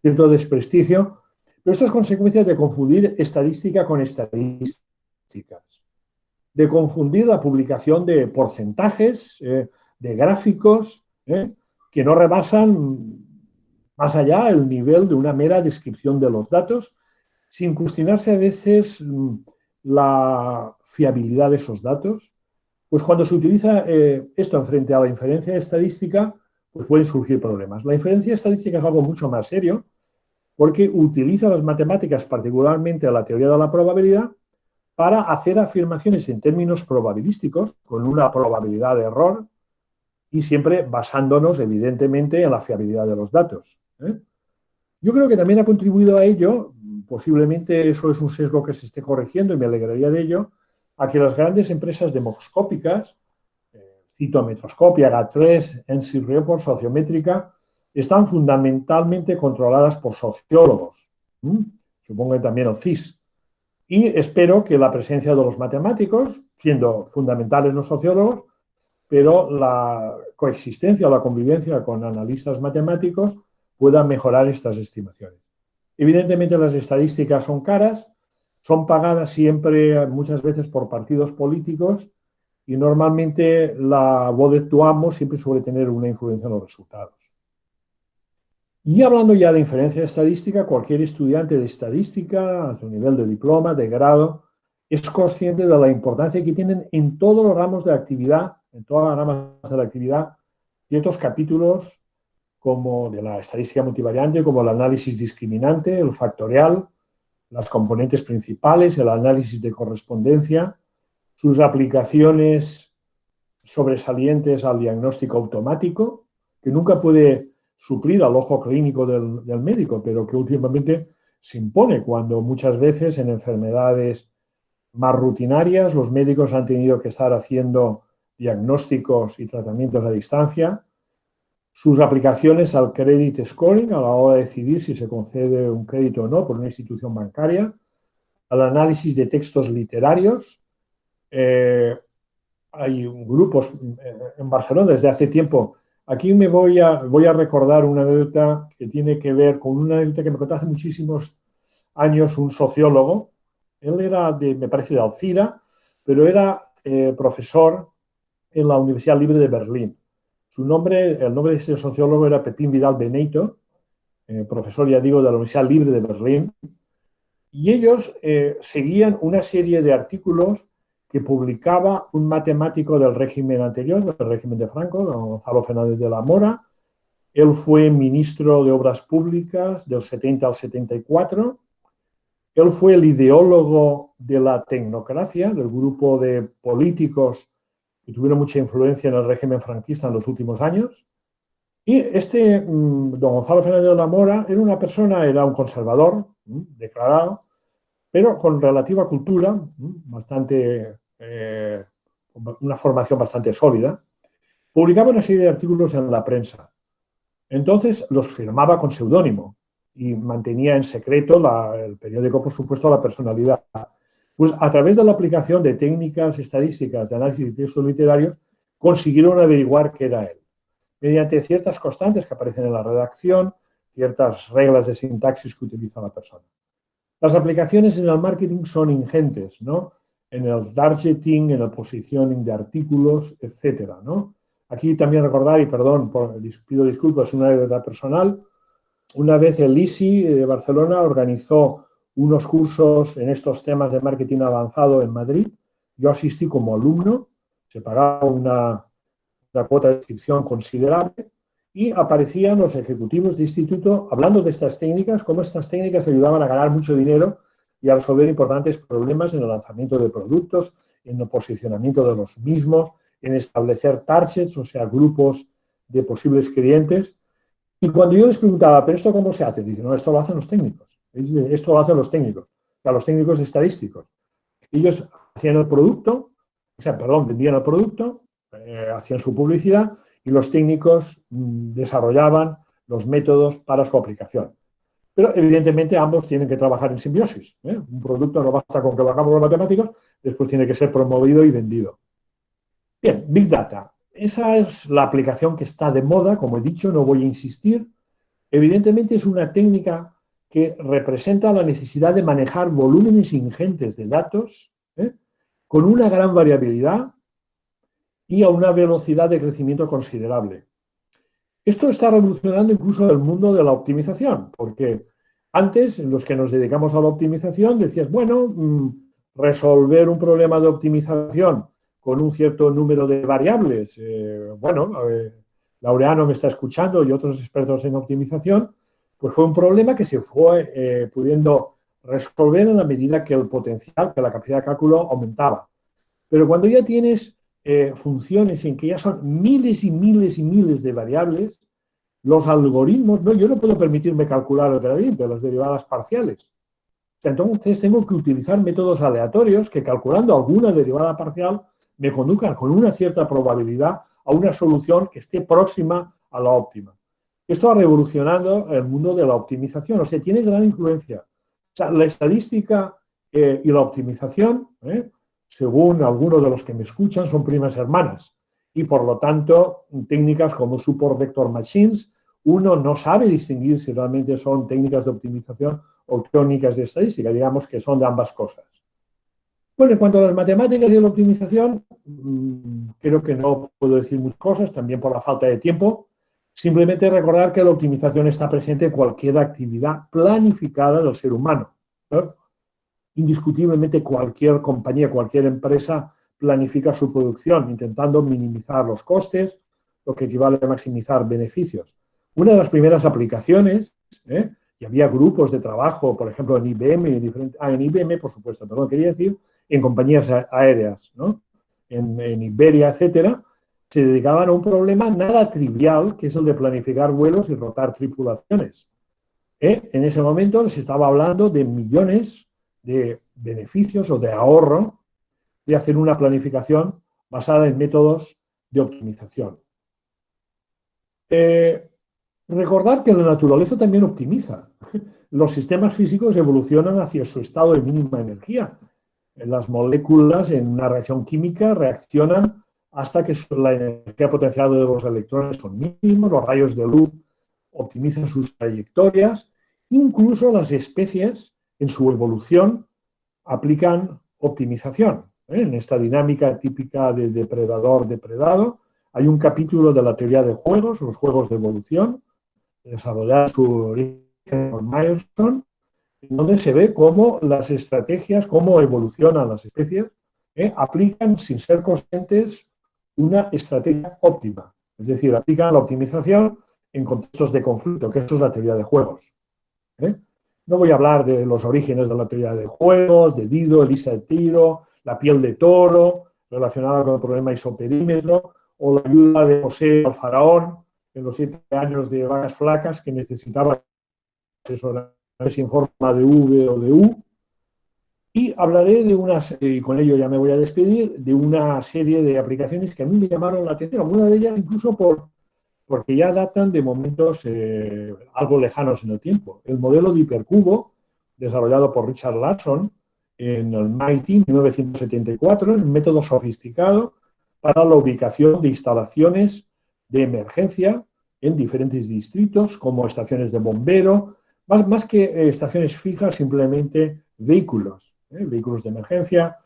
cierto desprestigio, pero esto es consecuencia de confundir estadística con estadísticas, de confundir la publicación de porcentajes, eh, de gráficos, eh, que no rebasan más allá el nivel de una mera descripción de los datos, sin cuestionarse a veces mm, la fiabilidad de esos datos, pues cuando se utiliza eh, esto en frente a la inferencia estadística, pues pueden surgir problemas. La inferencia estadística es algo mucho más serio porque utiliza las matemáticas, particularmente la teoría de la probabilidad, para hacer afirmaciones en términos probabilísticos, con una probabilidad de error, y siempre basándonos, evidentemente, en la fiabilidad de los datos. ¿Eh? Yo creo que también ha contribuido a ello, posiblemente eso es un sesgo que se esté corrigiendo y me alegraría de ello, a que las grandes empresas demoscópicas, eh, cito Metroscopia, GAT3, NC Report, Sociométrica, están fundamentalmente controladas por sociólogos, supongo que también el CIS. Y espero que la presencia de los matemáticos, siendo fundamentales los sociólogos, pero la coexistencia o la convivencia con analistas matemáticos pueda mejorar estas estimaciones. Evidentemente las estadísticas son caras, son pagadas siempre, muchas veces, por partidos políticos y normalmente la voz de siempre suele tener una influencia en los resultados. Y hablando ya de inferencia estadística, cualquier estudiante de estadística, a su nivel de diploma, de grado, es consciente de la importancia que tienen en todos los ramos de actividad, en todas las ramas de la actividad, ciertos capítulos como de la estadística multivariante, como el análisis discriminante, el factorial, las componentes principales, el análisis de correspondencia, sus aplicaciones sobresalientes al diagnóstico automático, que nunca puede suplir al ojo clínico del, del, médico, pero que últimamente se impone cuando muchas veces en enfermedades más rutinarias los médicos han tenido que estar haciendo diagnósticos y tratamientos a distancia, sus aplicaciones al credit scoring a la hora de decidir si se concede un crédito o no por una institución bancaria, al análisis de textos literarios. Eh, hay grupos eh, en Barcelona desde hace tiempo. Aquí me voy a, voy a recordar una anécdota que tiene que ver con una anécdota que me contó hace muchísimos años un sociólogo. Él era, de, me parece, de Alcira, pero era eh, profesor en la Universidad Libre de Berlín. Su nombre, el nombre de ese sociólogo era Pepín Vidal Beneito, profesor, ya digo, de la Universidad Libre de Berlín, y ellos eh, seguían una serie de artículos que publicaba un matemático del régimen anterior, del régimen de Franco, don Gonzalo Fernández de la Mora. Él fue ministro de Obras Públicas del 70 al 74. Él fue el ideólogo de la tecnocracia, del grupo de políticos que tuvieron mucha influencia en el régimen franquista en los últimos años. Y este mm, don Gonzalo Fernández de la Mora era una persona, era un conservador mm, declarado, pero con relativa cultura, mm, bastante, eh, una formación bastante sólida, publicaba una serie de artículos en la prensa. Entonces los firmaba con seudónimo y mantenía en secreto el periódico, por supuesto, la personalidad. Pues a través de la aplicación de técnicas estadísticas de análisis de textos literarios, consiguieron averiguar qué era él mediante ciertas constantes que aparecen en la redacción, ciertas reglas de sintaxis que utiliza la persona. Las aplicaciones en el marketing son ingentes, ¿no? En el targeting, en el positioning de artículos, etcétera, ¿no? Aquí también recordar, y perdón, pido disculpas, una anécdota personal. Una vez el ISI de Barcelona organizó unos cursos en estos temas de marketing avanzado en Madrid. Yo asistí como alumno, se pagaba una, la cuota de inscripción considerable y aparecían los ejecutivos de instituto hablando de estas técnicas, cómo estas técnicas ayudaban a ganar mucho dinero y a resolver importantes problemas en el lanzamiento de productos, en el posicionamiento de los mismos, en establecer targets, o sea, grupos de posibles clientes. Y cuando yo les preguntaba, ¿pero esto cómo se hace? Dicen, no, esto lo hacen los técnicos. Esto lo hacen los técnicos, sea, los técnicos estadísticos. Ellos hacían el producto, o sea, perdón, vendían el producto, eh, hacían su publicidad y los técnicos mm, desarrollaban los métodos para su aplicación. Pero evidentemente ambos tienen que trabajar en simbiosis. ¿eh? Un producto no basta con que lo hagamos los matemáticos, después tiene que ser promovido y vendido. Bien, Big Data. Esa es la aplicación que está de moda, como he dicho, no voy a insistir. Evidentemente es una técnica que representa la necesidad de manejar volúmenes ingentes de datos ¿eh? con una gran variabilidad y a una velocidad de crecimiento considerable. Esto está revolucionando incluso el mundo de la optimización, porque antes, los que nos dedicamos a la optimización, decías, bueno, mm, resolver un problema de optimización con un cierto número de variables, eh, bueno, Laureano me está escuchando y otros expertos en optimización, pues fue un problema que se fue eh, pudiendo resolver en la medida que el potencial, que la capacidad de cálculo aumentaba. Pero cuando ya tienes eh, funciones en que ya son miles y miles y miles de variables, los algoritmos, no, yo no puedo permitirme calcular el gradiente, las derivadas parciales. Entonces tengo que utilizar métodos aleatorios que calculando alguna derivada parcial me conduzcan con una cierta probabilidad a una solución que esté próxima a la óptima. Esto ha revolucionado el mundo de la optimización, o sea, tiene gran influencia. O sea, la estadística eh, y la optimización ¿eh? según algunos de los que me escuchan, son primas hermanas. Y por lo tanto, técnicas como Support Vector Machines, uno no sabe distinguir si realmente son técnicas de optimización o técnicas de estadística, digamos que son de ambas cosas. Bueno, en cuanto a las matemáticas y la optimización, mm, creo que no puedo decir muchas cosas, también por la falta de tiempo. Simplemente recordar que la optimización está presente en cualquier actividad planificada del ser humano indiscutiblemente cualquier compañía, cualquier empresa planifica su producción intentando minimizar los costes, lo que equivale a maximizar beneficios. Una de las primeras aplicaciones, ¿eh? y había grupos de trabajo, por ejemplo, en IBM, en, ah, en IBM, por supuesto, perdón, quería decir, en compañías aéreas, ¿no? en, Iberia, etcétera, se dedicaban a un problema nada trivial, que es el de planificar vuelos y rotar tripulaciones. ¿Eh? En ese momento se estaba hablando de millones de beneficios o de ahorro de hacer una planificación basada en métodos de optimización. Eh, recordar que la naturaleza también optimiza. Los sistemas físicos evolucionan hacia su estado de mínima energía. Las moléculas en una reacción química reaccionan hasta que la energía potencial de los electrones son mínimos, los rayos de luz optimizan sus trayectorias, incluso las especies en su evolución aplican optimización. ¿eh? En esta dinámica típica de depredador-depredado, hay un capítulo de la teoría de juegos, los juegos de evolución, desarrollado su origen por Milestone, donde se ve cómo las estrategias, cómo evolucionan las especies, ¿eh? aplican sin ser conscientes una estrategia óptima. Es decir, aplican la optimización en contextos de conflicto, que eso es la teoría de juegos. ¿eh? No voy a hablar de los orígenes de la teoría de juegos, de Dido, Elisa de Tiro, la piel de toro, relacionada con el problema isoperímetro, o la ayuda de José al faraón en los siete años de vacas flacas que necesitaba asesorarse en forma de V o de U. Y hablaré de unas, y con ello ya me voy a despedir, de una serie de aplicaciones que a mí me llamaron la atención, alguna de ellas incluso por, porque ya datan de momentos eh, algo lejanos en el tiempo. El modelo de hipercubo, desarrollado por Richard Larson en el MIT 1974, es un método sofisticado para la ubicación de instalaciones de emergencia en diferentes distritos, como estaciones de bombero, más, más que eh, estaciones fijas, simplemente vehículos, ¿eh? vehículos de emergencia.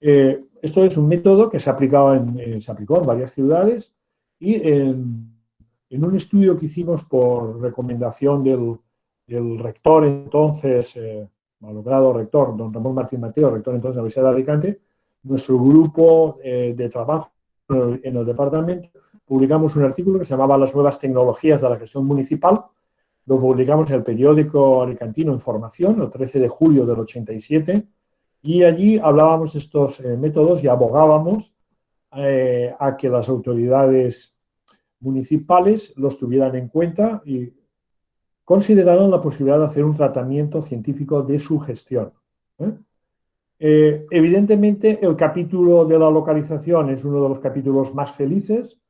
esto es un método que se, ha aplicado en, se aplicó en varias ciudades y en en un estudio que hicimos por recomendación del, rector entonces, eh, malogrado rector, don Ramón Martín Mateo, rector entonces de la Universidad de Alicante, nuestro grupo eh, de trabajo en el departamento, publicamos un artículo que se llamaba Las nuevas tecnologías de la gestión municipal, lo publicamos en el periódico alicantino Información, el 13 de julio del 87, y allí hablábamos de estos eh, métodos y abogábamos eh, a que las autoridades municipales los tuvieran en cuenta y consideraron la posibilidad de hacer un tratamiento científico de su gestión. Eh, evidentemente, el capítulo de la localización es uno de los capítulos más felices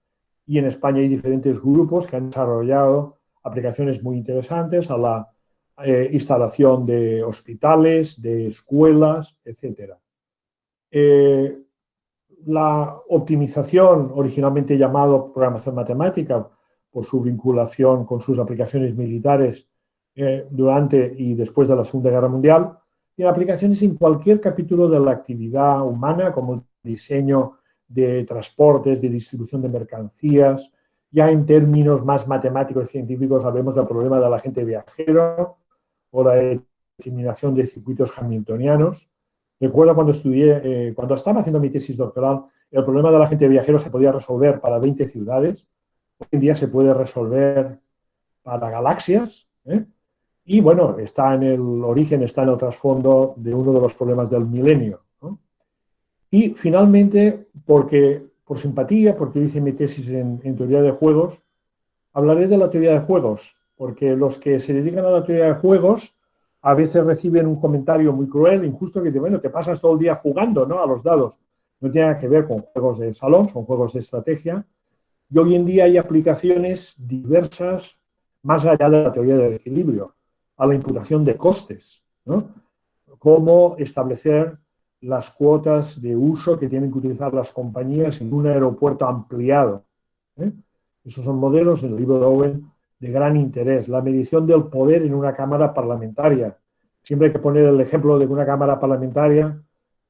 y en España hay diferentes grupos que han desarrollado aplicaciones muy interesantes a la eh, instalación de hospitales, de escuelas, etc. La optimización, originalmente llamado programación matemática, por su vinculación con sus aplicaciones militares eh, durante y después de la Segunda Guerra Mundial, tiene aplicaciones en cualquier capítulo de la actividad humana, como el diseño de transportes, de distribución de mercancías, ya en términos más matemáticos y científicos sabemos del problema del agente viajero o la eliminación de circuitos hamiltonianos, Recuerdo cuando estudié, eh, cuando estaba haciendo mi tesis doctoral, el problema de la gente viajero se podía resolver para 20 ciudades. Hoy en día se puede resolver para galaxias. ¿eh? Y bueno, está en el origen, está en el trasfondo de uno de los problemas del milenio. Y finalmente, porque por simpatía, porque hice mi tesis en teoría de juegos, hablaré de la teoría de juegos, porque los que se dedican a la teoría de juegos a veces reciben un comentario muy cruel, injusto, que dice, bueno, te pasas todo el día jugando ¿no? a los dados. No tiene nada que ver con juegos de salón, son juegos de estrategia. Y hoy en día hay aplicaciones diversas más allá de la teoría del equilibrio, a la imputación de costes, ¿no? Cómo establecer las cuotas de uso que tienen que utilizar las compañías en un aeropuerto ampliado. ¿eh? Esos son modelos en el libro de Owen de gran interés. La medición del poder en una Cámara parlamentaria. Siempre hay que poner el ejemplo de una Cámara parlamentaria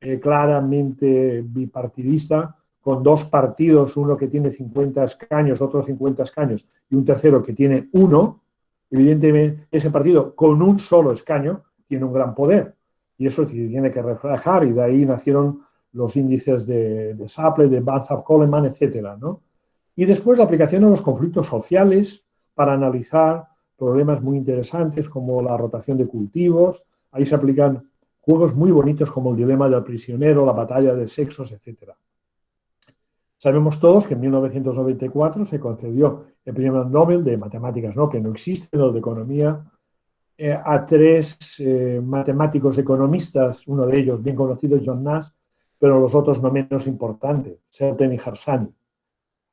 eh, claramente bipartidista, con dos partidos, uno que tiene 50 escaños, otro 50 escaños, y un tercero que tiene uno, evidentemente ese partido con un solo escaño tiene un gran poder. Y eso tiene que reflejar, y de ahí nacieron los índices de, de Saple, de Banzhaf-Coleman, etcétera, ¿no? Y después la aplicación a los conflictos sociales, para analizar problemas muy interesantes como la rotación de cultivos. Ahí se aplican juegos muy bonitos como el dilema del prisionero, la batalla de sexos, etc. Sabemos todos que en 1994 se concedió el premio Nobel de matemáticas, ¿no? que no existe, el de economía, eh, a tres eh, matemáticos economistas, uno de ellos bien conocido, John Nash, pero los otros no menos importantes, Selten y Harsani.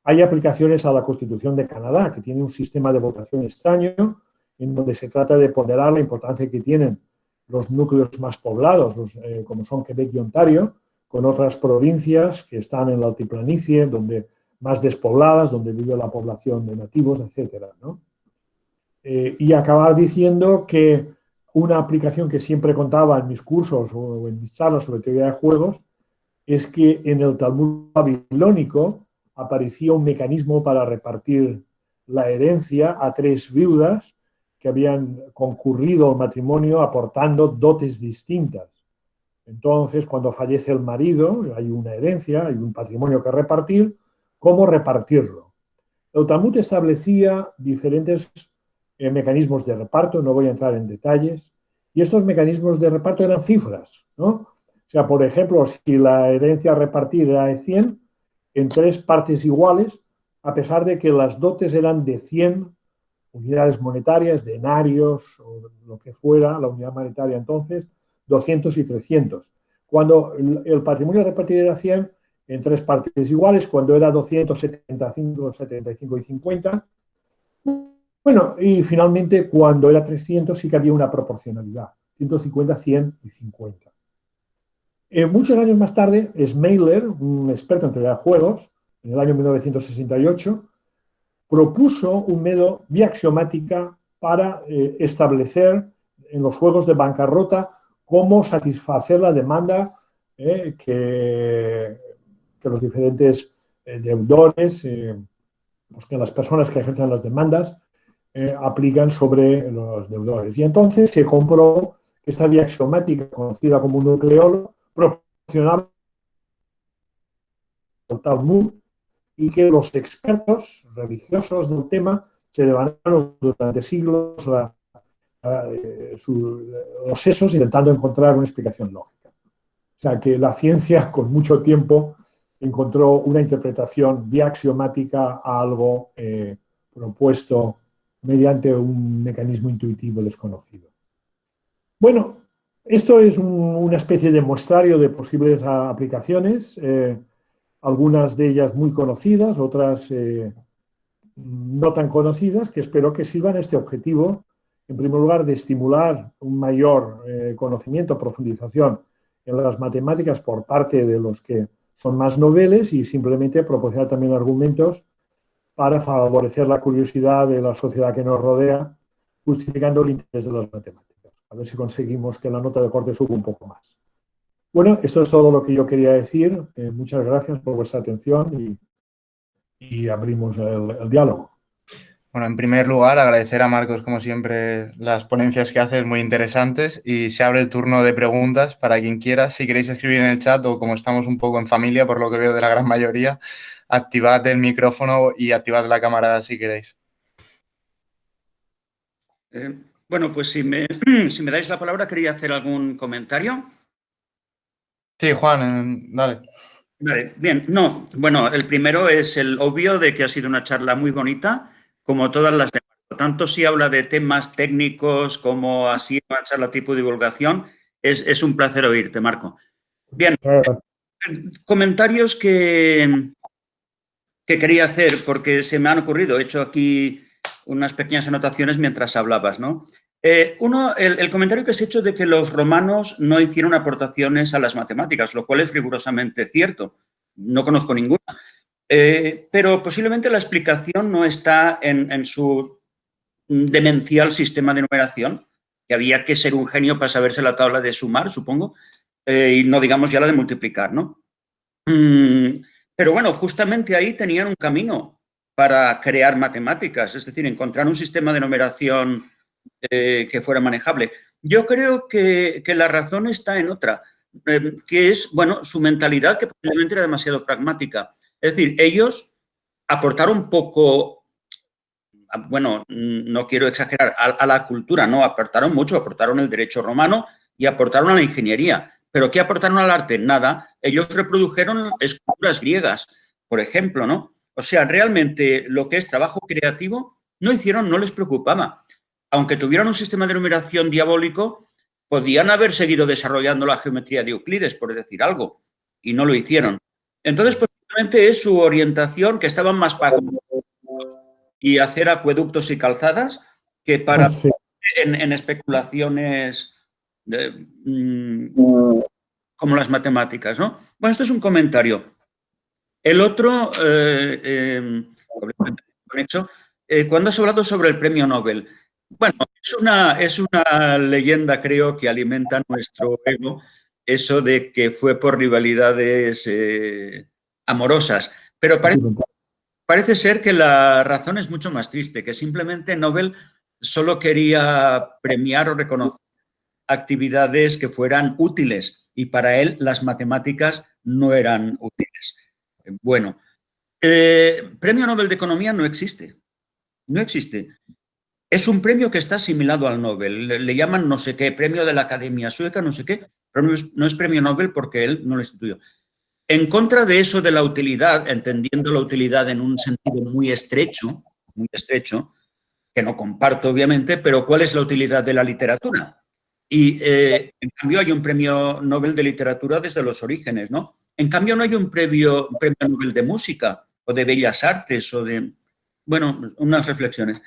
Hay aplicaciones a la Constitución de Canadá, que tiene un sistema de votación extraño, en donde se trata de ponderar la importancia que tienen los núcleos más poblados, eh, como son Quebec y Ontario, con otras provincias que están en la altiplanicie, donde más despobladas, donde vive la población de nativos, etc. Eh, y acabar diciendo que una aplicación que siempre contaba en mis cursos o en mis charlas sobre teoría de juegos es que en el Talmud babilónico aparecía un mecanismo para repartir la herencia a tres viudas que habían concurrido al matrimonio aportando dotes distintas. Entonces, cuando fallece el marido, hay una herencia, hay un patrimonio que repartir, ¿cómo repartirlo? El Talmud establecía diferentes eh, mecanismos de reparto, no voy a entrar en detalles, y estos mecanismos de reparto eran cifras, ¿no? O sea, por ejemplo, si la herencia a repartir era de 100, en tres partes iguales, a pesar de que las dotes eran de 100 unidades monetarias, denarios o lo que fuera, la unidad monetaria entonces, 200 y 300. Cuando el patrimonio repartido era 100, en tres partes iguales, cuando era 275, 75 y 50. Bueno, y finalmente cuando era 300 sí que había una proporcionalidad, 150, 100 y 50. Eh, muchos años más tarde, Smailer, un experto en teoría de juegos, en el año 1968, propuso un método biaxiomática para eh, establecer en los juegos de bancarrota cómo satisfacer la demanda eh, que, los diferentes deudores, pues que las personas que ejercen las demandas aplican sobre los deudores. Y entonces se comprobó que esta vía axiomática, conocida como nucleolo, proporcionaba el Talmud y que los expertos religiosos del tema se devanaron durante siglos eh, los sesos intentando encontrar una explicación lógica. O sea, que la ciencia con mucho tiempo encontró una interpretación biaxiomática a algo eh, propuesto mediante un mecanismo intuitivo desconocido. Bueno, esto es una especie de muestrario de posibles aplicaciones. Eh, algunas de ellas muy conocidas, otras eh, no tan conocidas, que espero que sirvan este objetivo, en primer lugar, de estimular un mayor eh, conocimiento, profundización en las matemáticas por parte de los que son más noveles y simplemente proporcionar también argumentos para favorecer la curiosidad de la sociedad que nos rodea, justificando el interés de las matemáticas. A ver si conseguimos que la nota de corte suba un poco más. Bueno, esto es todo lo que yo quería decir. Eh, muchas gracias por vuestra atención y, abrimos el, diálogo. Bueno, en primer lugar, agradecer a Marcos, como siempre, las ponencias que haces muy interesantes y se abre el turno de preguntas para quien quiera. Si queréis escribir en el chat o como estamos un poco en familia, por lo que veo de la gran mayoría, activad el micrófono y activad la cámara si queréis. Eh, bueno, pues si me, si me dais la palabra, quería hacer algún comentario. Sí, Juan, dale. Vale, bien. No, bueno, el primero es el obvio de que ha sido una charla muy bonita, como todas las demás. Tanto si habla de temas técnicos como así una charla tipo divulgación, es, un placer oírte, Marco. Bien, comentarios que, que quería hacer porque se me han ocurrido. He hecho aquí unas pequeñas anotaciones mientras hablabas, ¿no? Eh, uno, el, comentario que has hecho de que los romanos no hicieron aportaciones a las matemáticas, lo cual es rigurosamente cierto. No conozco ninguna. Eh, pero posiblemente la explicación no está en, su demencial sistema de numeración, que había que ser un genio para saberse la tabla de sumar, supongo, eh, y no digamos ya la de multiplicar, ¿no? Mm, pero bueno, justamente ahí tenían un camino para crear matemáticas, es decir, encontrar un sistema de numeración eh, que fuera manejable. Yo creo que, la razón está en otra, eh, que es, bueno, su mentalidad que posiblemente era demasiado pragmática. Es decir, ellos aportaron poco, bueno, no quiero exagerar, a, la cultura, no, aportaron mucho, aportaron el derecho romano y aportaron a la ingeniería. ¿Pero qué aportaron al arte? Nada. Ellos reprodujeron esculturas griegas, por ejemplo, ¿no? O sea, realmente lo que es trabajo creativo no hicieron, no les preocupaba aunque tuvieran un sistema de numeración diabólico, podían haber seguido desarrollando la geometría de Euclides, por decir algo, y no lo hicieron. Entonces, Efectivamente es su orientación, que estaban más para y hacer acueductos y calzadas que para en, especulaciones mm, como las matemáticas, ¿no? Bueno, esto es un comentario. El otro, eh, em, eh, cuando has hablado sobre el premio Nobel, bueno, es una, es una leyenda, creo, que alimenta nuestro ego, eso de que fue por rivalidades eh, amorosas. Pero parece, parece ser que la razón es mucho más triste, que simplemente Nobel solo quería premiar o reconocer actividades que fueran útiles y para él las matemáticas no eran útiles. Bueno, eh, Premio Nobel de Economía no existe, no existe. Es un premio que está asimilado al Nobel, le, llaman no sé qué, premio de la Academia Sueca, no sé qué, pero no es, premio Nobel porque él no lo instituyó. En contra de eso de la utilidad, entendiendo la utilidad en un sentido muy estrecho, muy estrecho, que no comparto obviamente, pero ¿cuál es la utilidad de la literatura? Y eh, en cambio hay un premio Nobel de literatura desde los orígenes, ¿no? En cambio no hay un premio, Nobel de música o de bellas artes o de, bueno, unas reflexiones.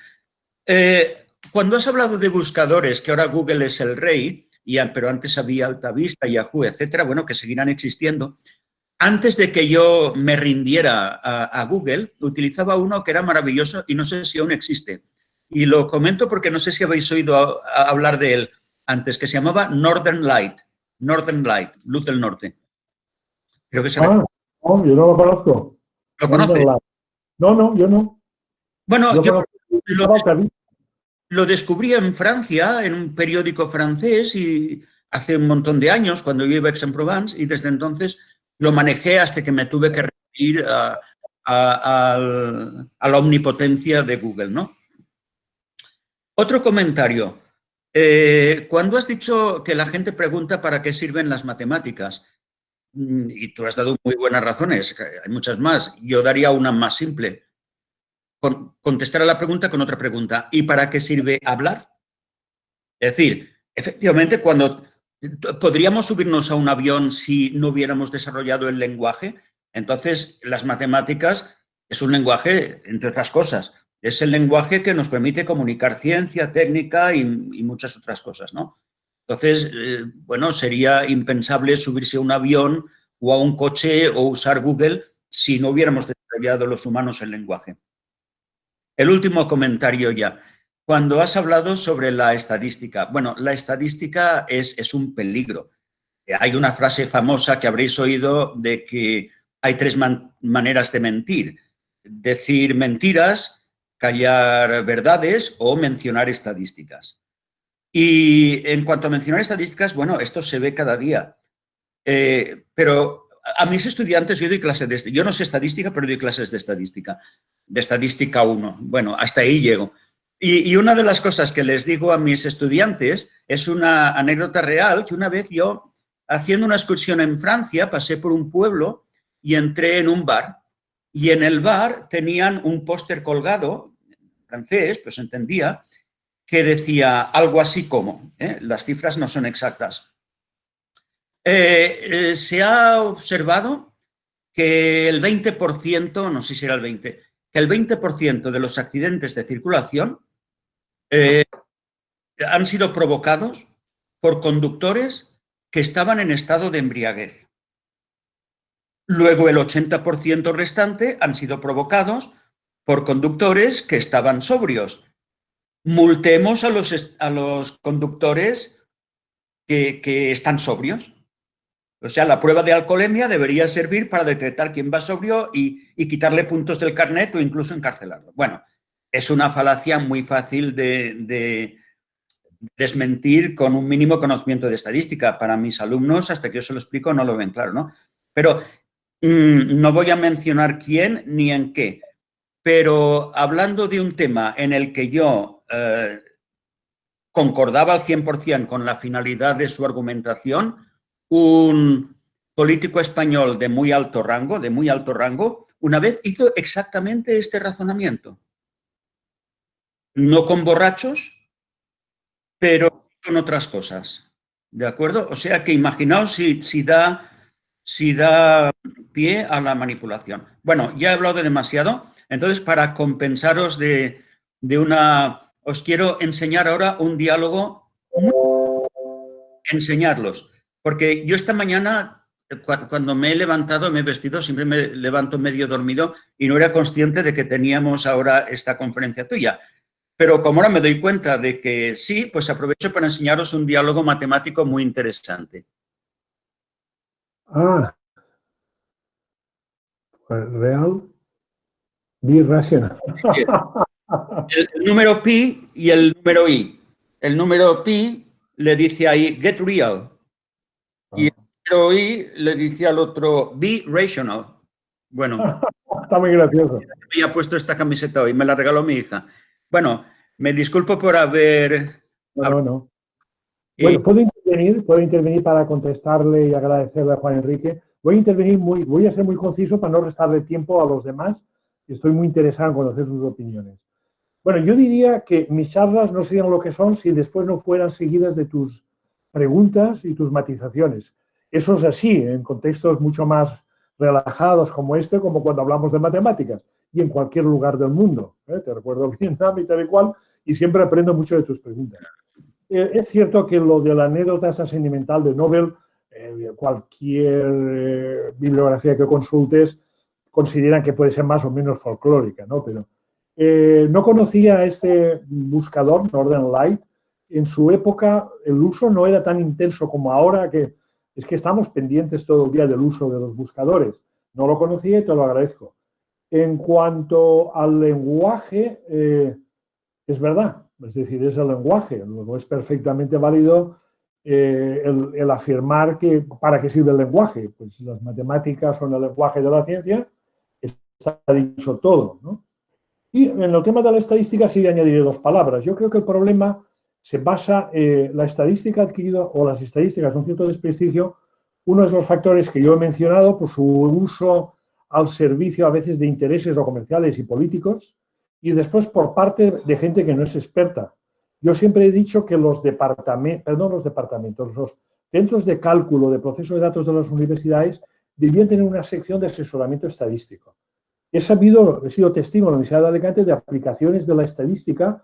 Eh, cuando has hablado de buscadores, que ahora Google es el rey, y, pero antes había Altavista, Yahoo, etcétera, bueno, que seguirán existiendo, antes de que yo me rindiera a, Google, utilizaba uno que era maravilloso y no sé si aún existe. Y lo comento porque no sé si habéis oído hablar de él antes, que se llamaba Northern Light. Northern Light, luz del norte. Creo que se ah, no, yo no lo conozco. ¿Lo conoce? No, no, yo no. Bueno, yo, lo, descubrí en Francia, en un periódico francés, y hace un montón de años, cuando yo iba a Aix-en-Provence, y desde entonces lo manejé hasta que me tuve que referir a, la omnipotencia de Google, ¿no? Otro comentario. Eh, cuando has dicho que la gente pregunta para qué sirven las matemáticas, mm, y tú has dado muy buenas razones, hay muchas más, yo daría una más simple. contestar a la pregunta con otra pregunta. ¿Y para qué sirve hablar? Es decir, efectivamente, cuando ¿Podríamos subirnos a un avión si no hubiéramos desarrollado el lenguaje? Entonces, las matemáticas es un lenguaje, entre otras cosas, es el lenguaje que nos permite comunicar ciencia, técnica y, muchas otras cosas, ¿no? Entonces, eh, bueno, sería impensable subirse a un avión o a un coche o usar Google si no hubiéramos desarrollado los humanos el lenguaje. El último comentario ya. Cuando has hablado sobre la estadística, bueno, la estadística es, es un peligro. Hay una frase famosa que habréis oído de que hay tres maneras de mentir. Decir mentiras, callar verdades o mencionar estadísticas. Y en cuanto a mencionar estadísticas, bueno, esto se ve cada día. Eh, pero a mis estudiantes yo doy clases de... Yo no sé estadística, pero doy clases de estadística. De estadística 1. Bueno, hasta ahí llego. Y, una de las cosas que les digo a mis estudiantes es una anécdota real, que una vez yo, haciendo una excursión en Francia, pasé por un pueblo y entré en un bar. Y en el bar tenían un póster colgado, francés, pues entendía, que decía algo así como, ¿eh? las cifras no son exactas. Eh, eh, se ha observado que el 20%, no sé si era el 20%, que el 20% de los accidentes de circulación han sido provocados por conductores que estaban en estado de embriaguez. Luego el 80% restante han sido provocados por conductores que estaban sobrios. Multemos a los, a los conductores que, están sobrios. O sea, la prueba de alcoholemia debería servir para detectar quién va sobrio y, y quitarle puntos del carnet o incluso encarcelarlo. Bueno, es una falacia muy fácil de, desmentir con un mínimo conocimiento de estadística. Para mis alumnos, hasta que yo se lo explico, no lo ven claro, ¿no? Pero mm, no voy a mencionar quién ni en qué, pero hablando de un tema en el que yo eh, concordaba al 100% con la finalidad de su argumentación, un político español de muy alto rango, de muy alto rango, una vez hizo exactamente este razonamiento no con borrachos, pero con otras cosas. ¿De acuerdo? O sea que imaginaos si, da, si da pie a la manipulación. Bueno, ya he hablado de demasiado, entonces para compensaros de, una... Os quiero enseñar ahora un diálogo, enseñarlos, porque yo esta mañana, cuando me he levantado, me he vestido, siempre me levanto medio dormido y no era consciente de que teníamos ahora esta conferencia tuya. Pero como ahora me doy cuenta de que sí, pues aprovecho para enseñaros un diálogo matemático muy interesante. Ah. Pues real. Biracional. El, número pi y el número i. El número pi le dice ahí get real. Y el ah. número i le dice al otro be rational. Bueno. Está muy gracioso. Me ha puesto esta camiseta hoy, me la regaló mi hija. Bueno, me disculpo por haber... No, no. Bueno, puedo intervenir, puedo intervenir para contestarle y agradecerle a Juan Enrique. Voy a intervenir muy, voy a ser muy conciso para no restarle tiempo a los demás y estoy muy interesado en conocer sus opiniones. Bueno, yo diría que mis charlas no serían lo que son si después no fueran seguidas de tus preguntas y tus matizaciones. Eso es así, en contextos mucho más relajados como este, como cuando hablamos de matemáticas y en cualquier lugar del mundo. ¿eh? Te recuerdo Vietnam y tal y cual, y siempre aprendo mucho de tus preguntas. Eh, es cierto que lo de la anécdota esa sentimental de Nobel, eh, cualquier bibliografía que consultes, consideran que puede ser más o menos folclórica, ¿no? Pero no conocía este buscador, Northern Light. En su época el uso no era tan intenso como ahora, que es que estamos pendientes todo el día del uso de los buscadores. No lo conocía y te lo agradezco. En cuanto al lenguaje, eh, es verdad, es decir, es el lenguaje, luego es perfectamente válido eh, el, afirmar que para qué sirve el lenguaje, pues las matemáticas son el lenguaje de la ciencia, está dicho todo, Y en el tema de la estadística sí añadiré dos palabras. Yo creo que el problema se basa, eh, la estadística adquirida o las estadísticas un cierto desprestigio, uno de los factores que yo he mencionado, por su uso al servicio a veces de intereses o comerciales y políticos, y después por parte de gente que no es experta. Yo siempre he dicho que los departamentos, perdón, los departamentos, los centros de cálculo de proceso de datos de las universidades debían tener una sección de asesoramiento estadístico. He sabido, he sido testigo en la Universidad de Alicante de aplicaciones de la estadística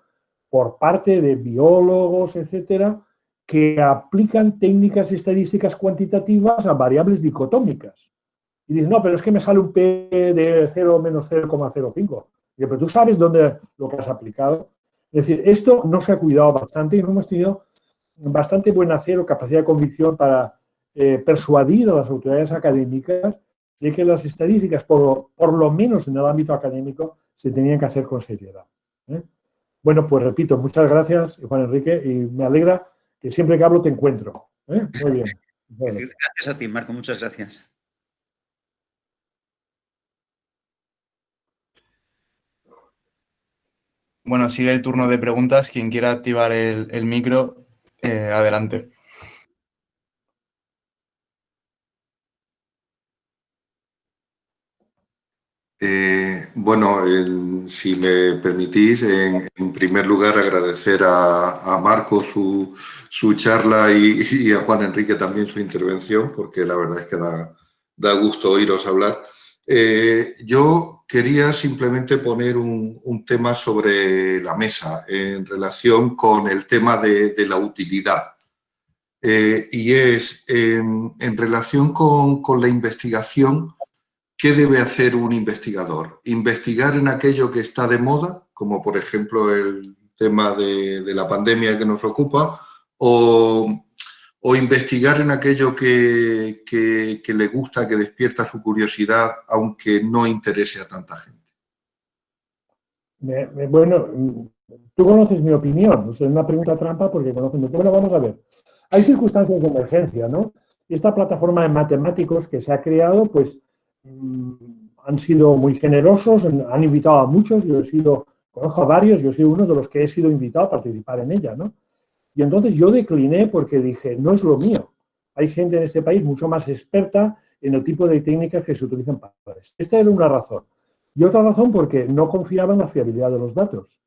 por parte de biólogos, etcétera, que aplican técnicas estadísticas cuantitativas a variables dicotómicas. Y dices, no, pero es que me sale un P de 0 menos 0,05. Pero tú sabes dónde lo que has aplicado. Es decir, esto no se ha cuidado bastante y no hemos tenido bastante buen hacer o capacidad de convicción para eh, persuadir a las autoridades académicas de que las estadísticas, por, por, lo menos en el ámbito académico, se tenían que hacer con seriedad. ¿eh? Bueno, pues repito, muchas gracias, Juan Enrique, y me alegra que siempre que hablo te encuentro. ¿eh? Muy bien. Gracias a ti, Marco, muchas gracias. Bueno, sigue el turno de preguntas. Quien quiera activar el, micro, eh, adelante. Eh, bueno, si me permitís, en, primer lugar agradecer a, Marco su, charla y, a Juan Enrique también su intervención, porque la verdad es que da, gusto oíros hablar. Eh, yo quería simplemente poner un, tema sobre la mesa en relación con el tema de, la utilidad. Eh, y es, en, relación con, la investigación, ¿qué debe hacer un investigador? ¿Investigar en aquello que está de moda, como por ejemplo el tema de, la pandemia que nos ocupa, o investigar en aquello que, le gusta, que despierta su curiosidad, aunque no interese a tanta gente? bueno, tú conoces mi opinión, es una pregunta trampa porque mi Bueno, vamos a ver. Hay circunstancias de emergencia, ¿no? Esta plataforma de matemáticos que se ha creado, pues han sido muy generosos, han invitado a muchos, yo he sido, conozco a varios, yo sido uno de los que he sido invitado a participar en ella, ¿no? Y entonces yo decliné porque dije, no es lo mío. Hay gente en este país mucho más experta en el tipo de técnicas que se utilizan para esto. Esta era una razón. Y otra razón porque no confiaba en la fiabilidad de los datos.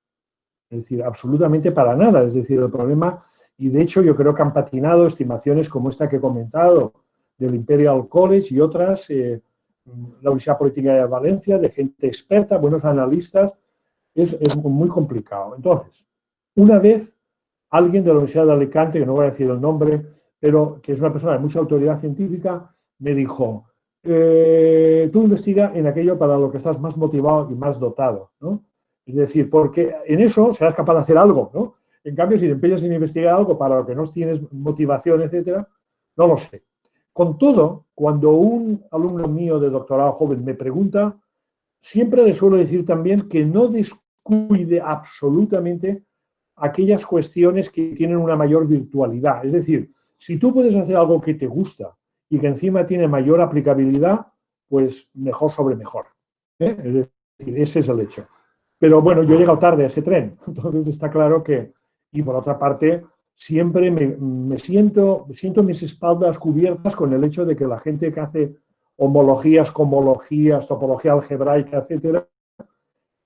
Es decir, absolutamente para nada. Es decir, el problema, y de hecho yo creo que han patinado estimaciones como esta que he comentado, del Imperial College y otras, eh, la Universidad Política de Valencia, de gente experta, buenos analistas, es, es, muy complicado. Entonces, una vez alguien de la Universidad de Alicante, que no voy a decir el nombre, pero que es una persona de mucha autoridad científica, me dijo, eh, tú investiga en aquello para lo que estás más motivado y más dotado, ¿no? Es decir, porque en eso serás capaz de hacer algo, ¿no? En cambio, si te empeñas en investigar algo para lo que no tienes motivación, etcétera, no lo sé. Con todo, cuando un alumno mío de doctorado joven me pregunta, siempre le suelo decir también que no descuide absolutamente aquellas cuestiones que tienen una mayor virtualidad. Es decir, si tú puedes hacer algo que te gusta y que encima tiene mayor aplicabilidad, pues mejor sobre mejor. ¿eh? Es decir, ese es el hecho. Pero bueno, yo he llegado tarde a ese tren, entonces está claro que, y por otra parte, siempre me, siento, siento mis espaldas cubiertas con el hecho de que la gente que hace homologías, comologías, topología algebraica, etcétera,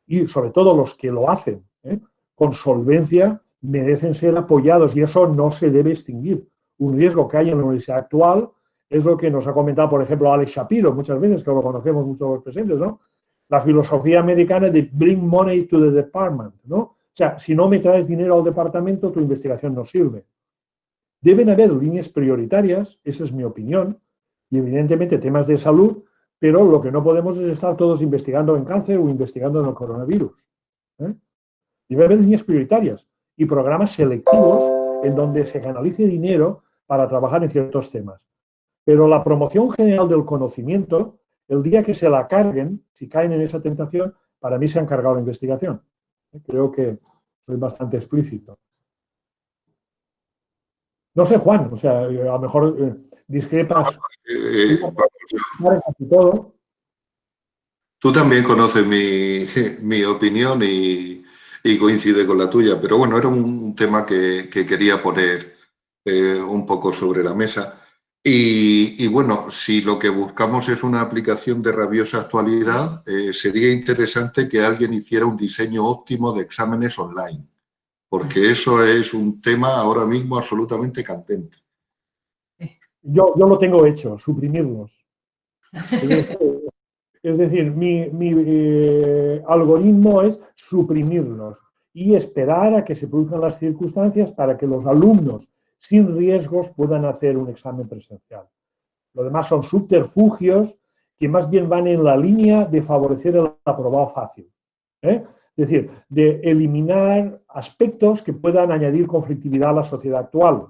y sobre todo los que lo hacen ¿eh? con solvencia, merecen ser apoyados y eso no se debe extinguir. Un riesgo que hay en la universidad actual es lo que nos ha comentado, por ejemplo, Alex Shapiro, muchas veces, que lo conocemos muchos los presentes, ¿no? La filosofía americana de bring money to the department, ¿no? O sea, si no me traes dinero al departamento, tu investigación no sirve. Deben haber líneas prioritarias, esa es mi opinión, y evidentemente temas de salud, pero lo que no podemos es estar todos investigando en cáncer o investigando en el coronavirus. ¿eh? Debe haber líneas prioritarias y programas selectivos en donde se canalice dinero para trabajar en ciertos temas. Pero la promoción general del conocimiento, el día que se la carguen, si caen en esa tentación, para mí se han cargado la investigación. Creo que soy bastante explícito. No sé, Juan, o sea, a lo mejor eh, discrepas eh, todo. Tú también conoces mi, opinión y, coincide con la tuya, pero bueno, era un tema que, quería poner eh, un poco sobre la mesa. Y, bueno, si lo que buscamos es una aplicación de rabiosa actualidad, eh, sería interesante que alguien hiciera un diseño óptimo de exámenes online, porque eso es un tema ahora mismo absolutamente candente. Yo, yo lo tengo hecho, suprimirlos. Es decir, mi, eh, algoritmo es suprimirlos y esperar a que se produzcan las circunstancias para que los alumnos sin riesgos puedan hacer un examen presencial. Lo demás son subterfugios que más bien van en la línea de favorecer el aprobado fácil. ¿eh? Es decir, de eliminar aspectos que puedan añadir conflictividad a la sociedad actual.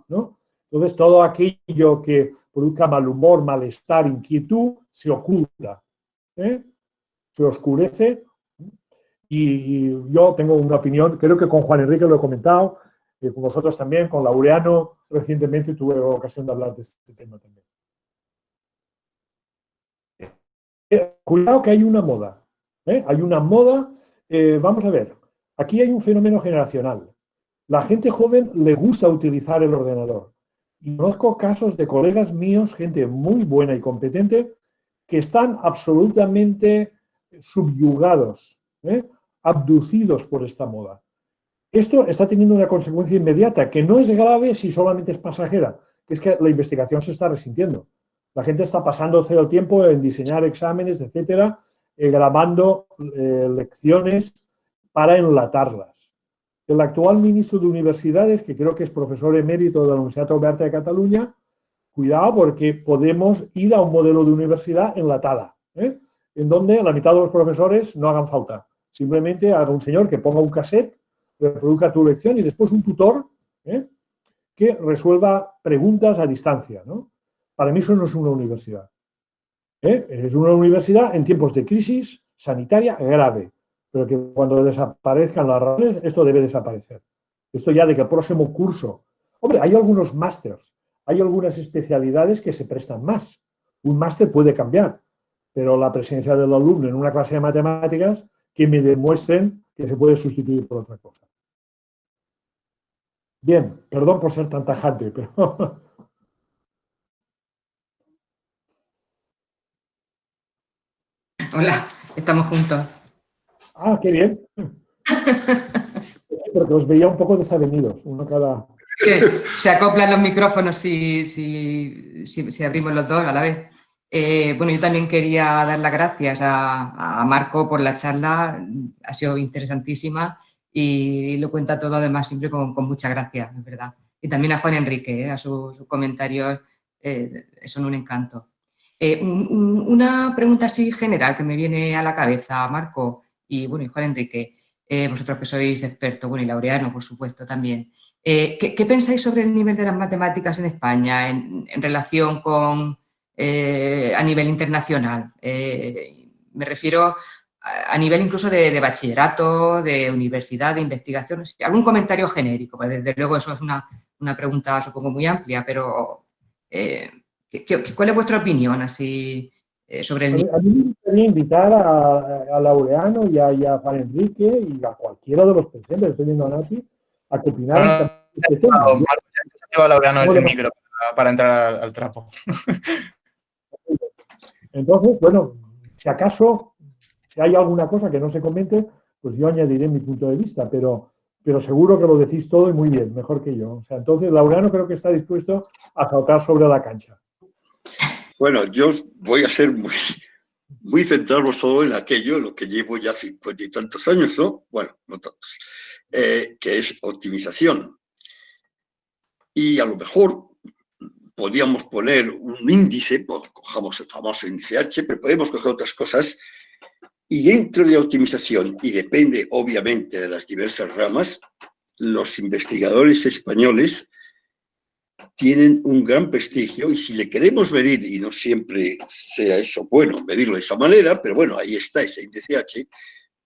Entonces, todo aquello que produzca mal humor, malestar, inquietud, se oculta, ¿eh? se oscurece. Y, yo tengo una opinión, creo que con Juan Enrique lo he comentado, con vosotros también, con Laureano, recientemente tuve ocasión de hablar de este tema también. Eh, cuidado que hay una moda. ¿eh? Hay una moda, eh, vamos a ver, aquí hay un fenómeno generacional. La gente joven le gusta utilizar el ordenador. Y conozco casos de colegas míos, gente muy buena y competente, que están absolutamente subyugados, abducidos por esta moda. Esto está teniendo una consecuencia inmediata, que no es grave si solamente es pasajera, que es que la investigación se está resintiendo. La gente está pasando el tiempo en diseñar exámenes, etcétera, eh, grabando eh, lecciones para enlatarlas. El actual ministro de Universidades, que creo que es profesor emérito de la Universidad Oberta de Cataluña, cuidado porque podemos ir a un modelo de universidad enlatada, ¿eh? en donde la mitad de los profesores no hagan falta. Simplemente haga un señor que ponga un cassette reproduzca tu lección y después un tutor ¿eh? que resuelva preguntas a distancia. ¿no? Para mí eso no es una universidad. ¿eh? Es una universidad en tiempos de crisis sanitaria grave, pero que cuando desaparezcan las razones, esto debe desaparecer. Esto ya de que el próximo curso... Hombre, hay algunos másters, hay algunas especialidades que se prestan más. Un máster puede cambiar, pero la presencia del alumno en una clase de matemáticas que me demuestren que se puede sustituir por otra cosa. Bien, perdón por ser tan tajante, pero... Hola, estamos juntos. Ah, qué bien. Porque os veía un poco desavenidos, uno cada... se acoplan los micrófonos si, si, abrimos los dos a la vez. Eh, bueno, yo también quería dar las gracias a, Marco por la charla, ha sido interesantísima y lo cuenta todo además siempre con, con mucha gracia, es verdad. Y también a Juan Enrique, eh, a sus, comentarios, eh, son un encanto. una pregunta así general que me viene a la cabeza, Marco y, bueno, y Juan Enrique, vosotros que sois expertos, bueno, y Laureano, por supuesto, también. Eh, ¿qué, pensáis sobre el nivel de las matemáticas en España en, relación con eh, a nivel internacional? Eh, me refiero a, nivel incluso de, bachillerato, de universidad, de investigación, algún comentario genérico, pues desde luego eso es una, pregunta supongo muy amplia, pero cuál es vuestra opinión así sobre el nivel? A mí me gustaría invitar a, Laureano y a, y a Juan Enrique y a cualquiera de los presentes, estoy viendo a Nati, a que este el micro para, entrar al, trapo. Entonces, bueno, si acaso, si hay alguna cosa que no se comente, pues yo añadiré mi punto de vista, pero, pero seguro que lo decís todo y muy bien, mejor que yo. O sea, entonces, Laureano creo que está dispuesto a saltar sobre la cancha. Bueno, yo voy a ser muy, muy centrado solo en aquello, lo que llevo ya cincuenta y tantos años, ¿no? Bueno, no tantos. Eh, que es optimización. Y a lo mejor podríamos poner un índice, pues, cojamos el famoso índice H, pero podemos coger otras cosas, y dentro de optimización, y depende obviamente de las diversas ramas, los investigadores españoles tienen un gran prestigio y si le queremos medir, y no siempre sea eso bueno, medirlo de esa manera, pero bueno, ahí está ese índice H,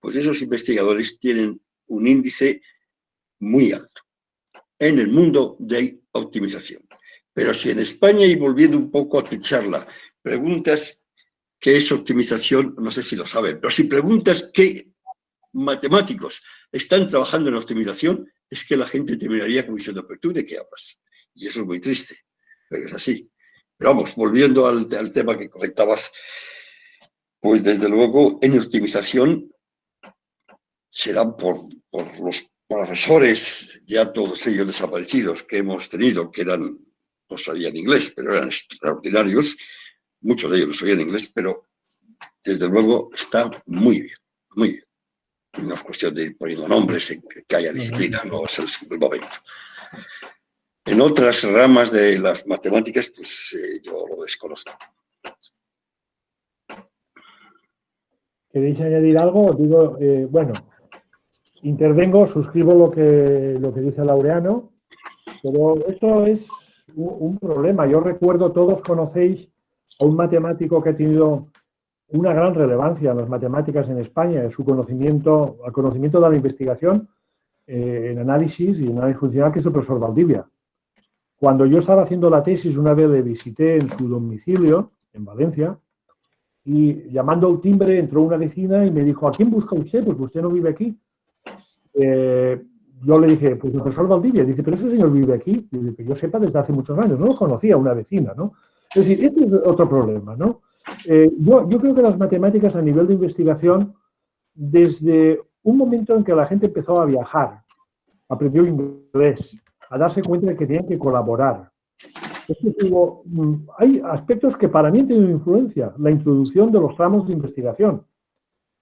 pues esos investigadores tienen un índice muy alto en el mundo de optimización. Pero si en España, y volviendo un poco a tu charla, preguntas qué es optimización, no sé si lo saben, pero si preguntas qué matemáticos están trabajando en optimización, es que la gente terminaría como diciendo, pero tú de qué hablas? Y eso es muy triste, pero es así. Pero vamos, volviendo al, al tema que comentabas, pues desde luego en optimización serán por, por los profesores, ya todos ellos desaparecidos que hemos tenido, que eran, no sabían inglés, pero eran extraordinarios, muchos de ellos no sabían inglés, pero desde luego está muy bien, muy bien. No es cuestión de ir poniendo nombres, en que haya disciplina, no es el, momento. En otras ramas de las matemáticas, pues eh, yo lo desconozco. ¿Queréis añadir algo? Digo, eh, bueno, intervengo, suscribo lo que, lo que dice Laureano, pero esto es un, problema. Yo recuerdo, todos conocéis a un matemático que ha tenido una gran relevancia en las matemáticas en España, su conocimiento, el conocimiento de la investigación eh, en análisis y en análisis funcional, que es el profesor Valdivia. Cuando yo estaba haciendo la tesis, una vez le visité en su domicilio, en Valencia, y llamando al timbre entró una vecina y me dijo, ¿a quién busca usted? Pues usted no vive aquí. Eh, yo le dije, pues el profesor Valdivia, dice, pero ese señor vive aquí, y que yo sepa desde hace muchos años, no lo conocía una vecina, ¿no? Es decir, este es otro problema, ¿no? Eh, yo, creo que las matemáticas a nivel de investigación, desde un momento en que la gente empezó a viajar, aprendió inglés, a darse cuenta de que tenían que colaborar. Mm, hay aspectos que para mí han tenido influencia. La introducción de los tramos de investigación,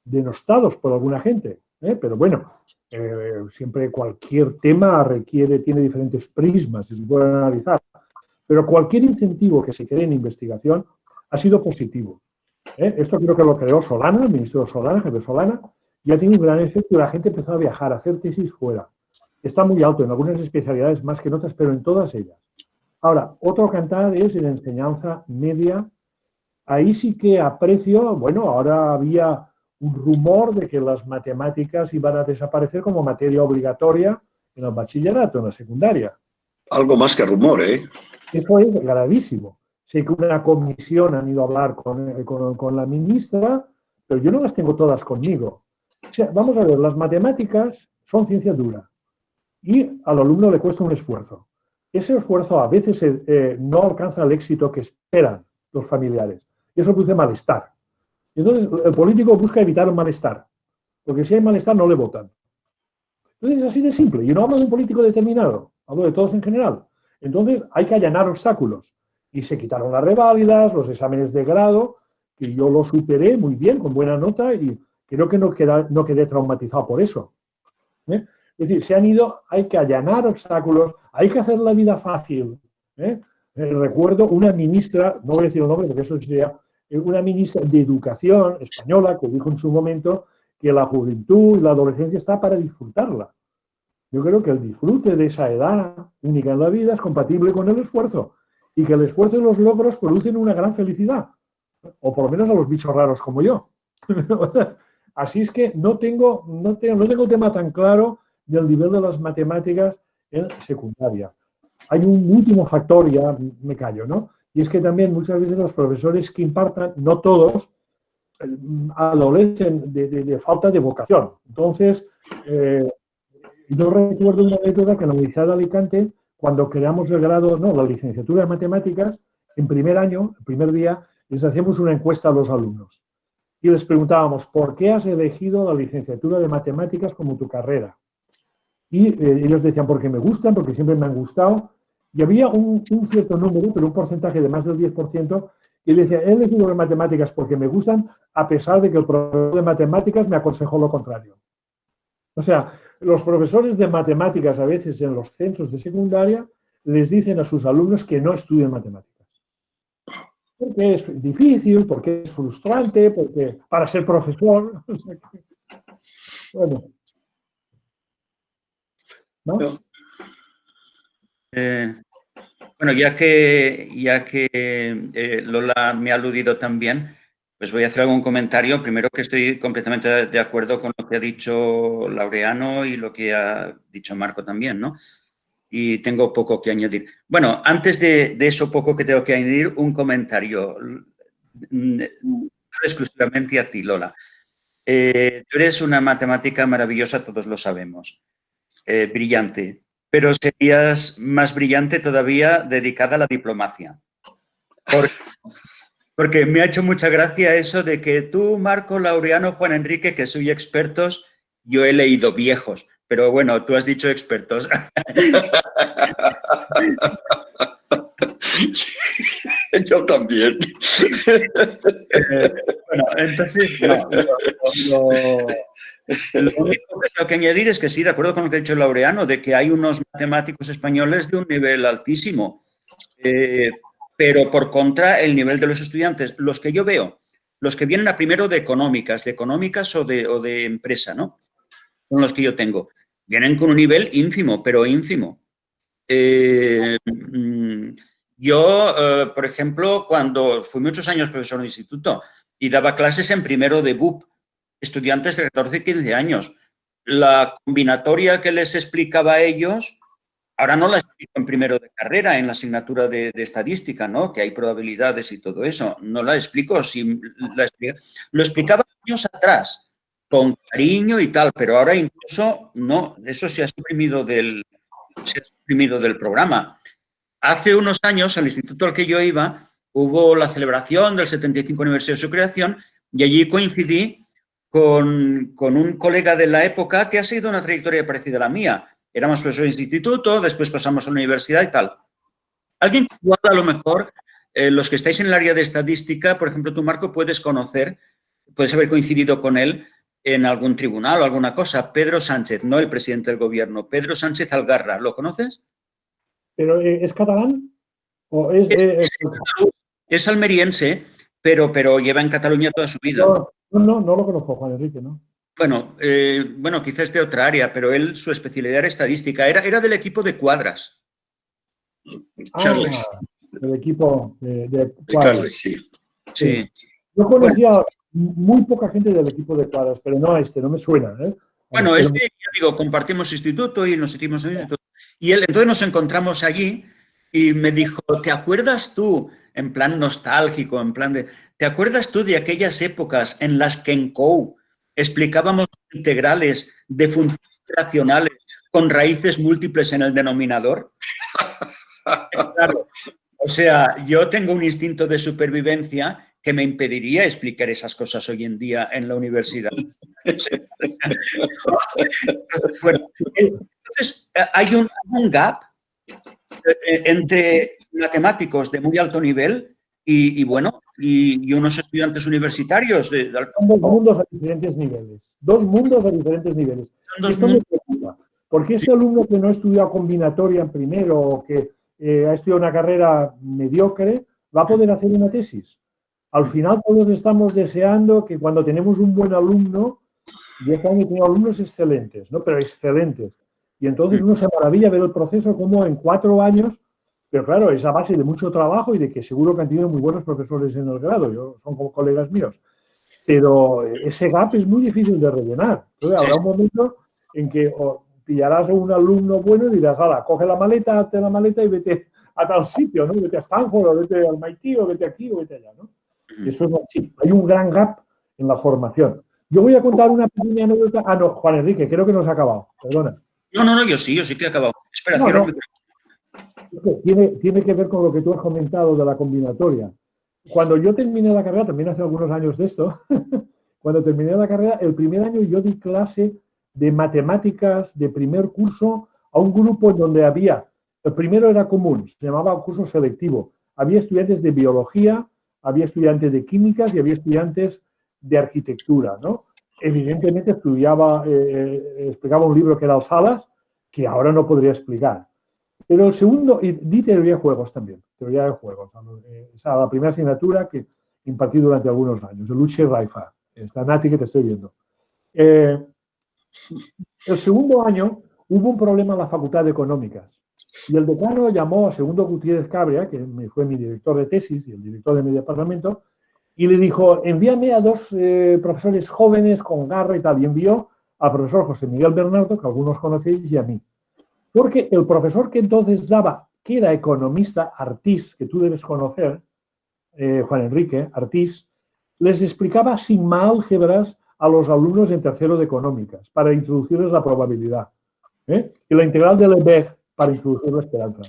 denostados por alguna gente. ¿eh? Pero bueno, eh, siempre cualquier tema requiere, tiene diferentes prismas y se puede analizar. Pero cualquier incentivo que se cree en investigación ha sido positivo. ¿eh? Esto creo que lo creó Solana, el ministro Solana, jefe Solana, y ha tenido un gran efecto y la gente empezó a viajar, a hacer tesis fuera. Está muy alto en algunas especialidades más que en otras, pero en todas ellas. Ahora, otro cantar es en enseñanza media. Ahí sí que aprecio, bueno, ahora había un rumor de que las matemáticas iban a desaparecer como materia obligatoria en el bachillerato, en la secundaria. Algo más que rumor, ¿eh? Eso es gravísimo. Sé que una comisión han ido a hablar con, con, la ministra, pero yo no las tengo todas conmigo. Vamos a ver, las matemáticas son ciencia dura y al alumno le cuesta un esfuerzo. Ese esfuerzo a veces eh, no alcanza el éxito que esperan los familiares y eso produce malestar. Entonces, el político busca evitar el malestar, porque si hay malestar no le votan. Entonces, es así de simple. Yo no hablo de un político determinado, hablo de todos en general. Entonces hay que allanar obstáculos. Y se quitaron las reválidas, los exámenes de grado, que yo lo superé muy bien, con buena nota, y creo que no, no quedé traumatizado por eso. ¿eh? Es decir, se han ido, hay que allanar obstáculos, hay que hacer la vida fácil. ¿eh? Eh, recuerdo una ministra, no voy a decir el nombre porque eso sería, una ministra de Educación española que dijo en su momento que la juventud y la adolescencia está para disfrutarla. Yo creo que el disfrute de esa edad única en la vida es compatible con el esfuerzo y que el esfuerzo y los logros producen una gran felicidad, o por lo menos a los bichos raros como yo. Así es que no tengo, no tengo, no tengo tema tan claro del nivel de las matemáticas en secundaria. Hay un último factor, ya me callo, ¿no? Y es que también muchas veces los profesores que impartan, no todos, eh, adolecen de, falta de vocación. Entonces, eh, yo recuerdo una anécdota que en la Universidad de Alicante, cuando creamos el grado, no, la licenciatura de matemáticas, en primer año, el primer día, les hacíamos una encuesta a los alumnos. Y les preguntábamos, ¿por qué has elegido la licenciatura de matemáticas como tu carrera? Y eh, ellos decían, porque me gustan, porque siempre me han gustado. Y había un, cierto número, pero un porcentaje de más del 10%, y decía, he elegido las matemáticas porque me gustan, a pesar de que el profesor de matemáticas me aconsejó lo contrario. O sea, los profesores de matemáticas a veces en los centros de secundaria les dicen a sus alumnos que no estudien matemáticas. Porque es difícil, porque es frustrante, porque para ser profesor. bueno. ¿No? Eh, bueno, ya que, ya que eh, Lola me ha aludido también, pues voy a hacer algún comentario. Primero que estoy completamente de acuerdo con lo que ha dicho Laureano y lo que ha dicho Marco también, ¿no? Y tengo poco que añadir. Bueno, antes de, eso poco que tengo que añadir, un comentario exclusivamente a ti, Lola. Eh, tú eres una matemática maravillosa, todos lo sabemos, eh, brillante, pero serías más brillante todavía dedicada a la diplomacia. Porque me ha hecho mucha gracia eso de que tú, Marco, Laureano, Juan Enrique, que soy expertos, yo he leído viejos, pero bueno, tú has dicho expertos. yo también. bueno, entonces, lo, único que tengo que añadir es que sí, de acuerdo con lo que ha dicho Laureano, de que hay unos matemáticos españoles de un nivel altísimo. Eh, pero por contra el nivel de los estudiantes, los que yo veo, los que vienen a primero de económicas, de económicas o de, o de empresa, ¿no? Son los que yo tengo. Vienen con un nivel ínfimo, pero ínfimo. Eh, mm, yo, eh, por ejemplo, cuando fui muchos años profesor de instituto y daba clases en primero de BUP, estudiantes de 14 y 15 años, la combinatoria que les explicaba a ellos Ahora no la explico en primero de carrera, en la asignatura de, estadística, ¿no? Que hay probabilidades y todo eso. No la explico, si la lo explicaba años atrás, con cariño y tal, pero ahora incluso no, eso se ha suprimido del, se ha suprimido del programa. Hace unos años, al instituto al que yo iba, hubo la celebración del 75 aniversario de su creación y allí coincidí con, con un colega de la época que ha sido una trayectoria parecida a la mía, éramos profesores de instituto, después pasamos a la universidad y tal. Alguien que a lo mejor, eh, los que estáis en el área de estadística, por ejemplo, tú, Marco, puedes conocer, puedes haber coincidido con él en algún tribunal o alguna cosa. Pedro Sánchez, no el presidente del gobierno, Pedro Sánchez Algarra, ¿lo conoces? ¿Pero eh, es catalán? ¿O es, es, almeriense, pero, pero lleva en Cataluña toda su vida. No, no, no lo conozco, Juan Enrique, ¿no? Bueno, eh, bueno, quizás de otra área, pero él, su especialidad era estadística, era, era del equipo de cuadras. Charles. Ah, equipo de, cuadras. sí. sí. Yo conocía muy poca gente del equipo de cuadras, pero no este, no me suena. ¿eh? Bueno, es que, ya digo, compartimos instituto y nos sentimos en instituto. Y él, entonces nos encontramos allí y me dijo, ¿te acuerdas tú, en plan nostálgico, en plan de, ¿te acuerdas tú de aquellas épocas en las que en COU explicábamos integrales de funciones racionales con raíces múltiples en el denominador. o sea, yo tengo un instinto de supervivencia que me impediría explicar esas cosas hoy en día en la universidad. entonces, hay un, gap eh, entre matemáticos de muy alto nivel y, bueno, y, unos estudiantes universitarios. De, Son dos mundos a diferentes niveles. Dos mundos a diferentes niveles. Me preocupa, porque ese alumno que no ha estudiado combinatoria en primero o que eh, ha estudiado una carrera mediocre, va a poder hacer una tesis. Al final todos estamos deseando que cuando tenemos un buen alumno, yo este año tengo alumnos excelentes, ¿no? pero excelentes. Y entonces uno se maravilla ver el proceso como en cuatro años, pero claro, es a base de mucho trabajo y de que seguro que han tenido muy buenos profesores en el grado, yo, son como colegas míos. Pero ese gap es muy difícil de rellenar. Entonces, habrá un momento en que pillarás a un alumno bueno y dirás, ala, coge la maleta, hazte la maleta y vete a tal sitio, ¿no? Vete a Stanford, o vete al MIT, o vete aquí, o vete allá, ¿no? Eso es así. Hay un gran gap en la formación. Yo voy a contar una pequeña anécdota. Ah, no, Juan Enrique, creo que no se ha acabado. Perdona. No, no, no, yo sí, yo sí que he acabado. Espera, Tiene, tiene que ver con lo que tú has comentado de la combinatoria. Cuando yo terminé la carrera, también hace algunos años de esto, cuando terminé la carrera, el primer año yo di clase de matemáticas de primer curso a un grupo en donde había, el primero era común, se llamaba curso selectivo. Había estudiantes de biología, había estudiantes de químicas y había estudiantes de arquitectura, ¿no? Evidentemente estudiaba, eh, eh, explicaba un libro que era Salas, que ahora no podría explicar. Pero el segundo, y di teoría de juegos también, teoría de juegos. Eh, esa la primera asignatura que impartí durante algunos años, el Luche Raifa. Está Nati que te estoy viendo. el segundo año hubo un problema en la Facultad de Económicas. Y el decano llamó a Segundo Gutiérrez Cabria, que fue mi director de tesis y el director de mi departamento, y le dijo, envíame a dos eh, profesores jóvenes con garra y tal. Y envió al profesor José Miguel Bernardo, que algunos conocéis, y a mí. Porque el profesor que entonces daba, que era economista, Artis, que tú debes conocer, eh, Juan Enrique, Artis, les explicaba sin álgebras a los alumnos en tercero de económicas para introducirles la probabilidad. ¿eh? Y la integral de Lebesgue para introducir la esperanza.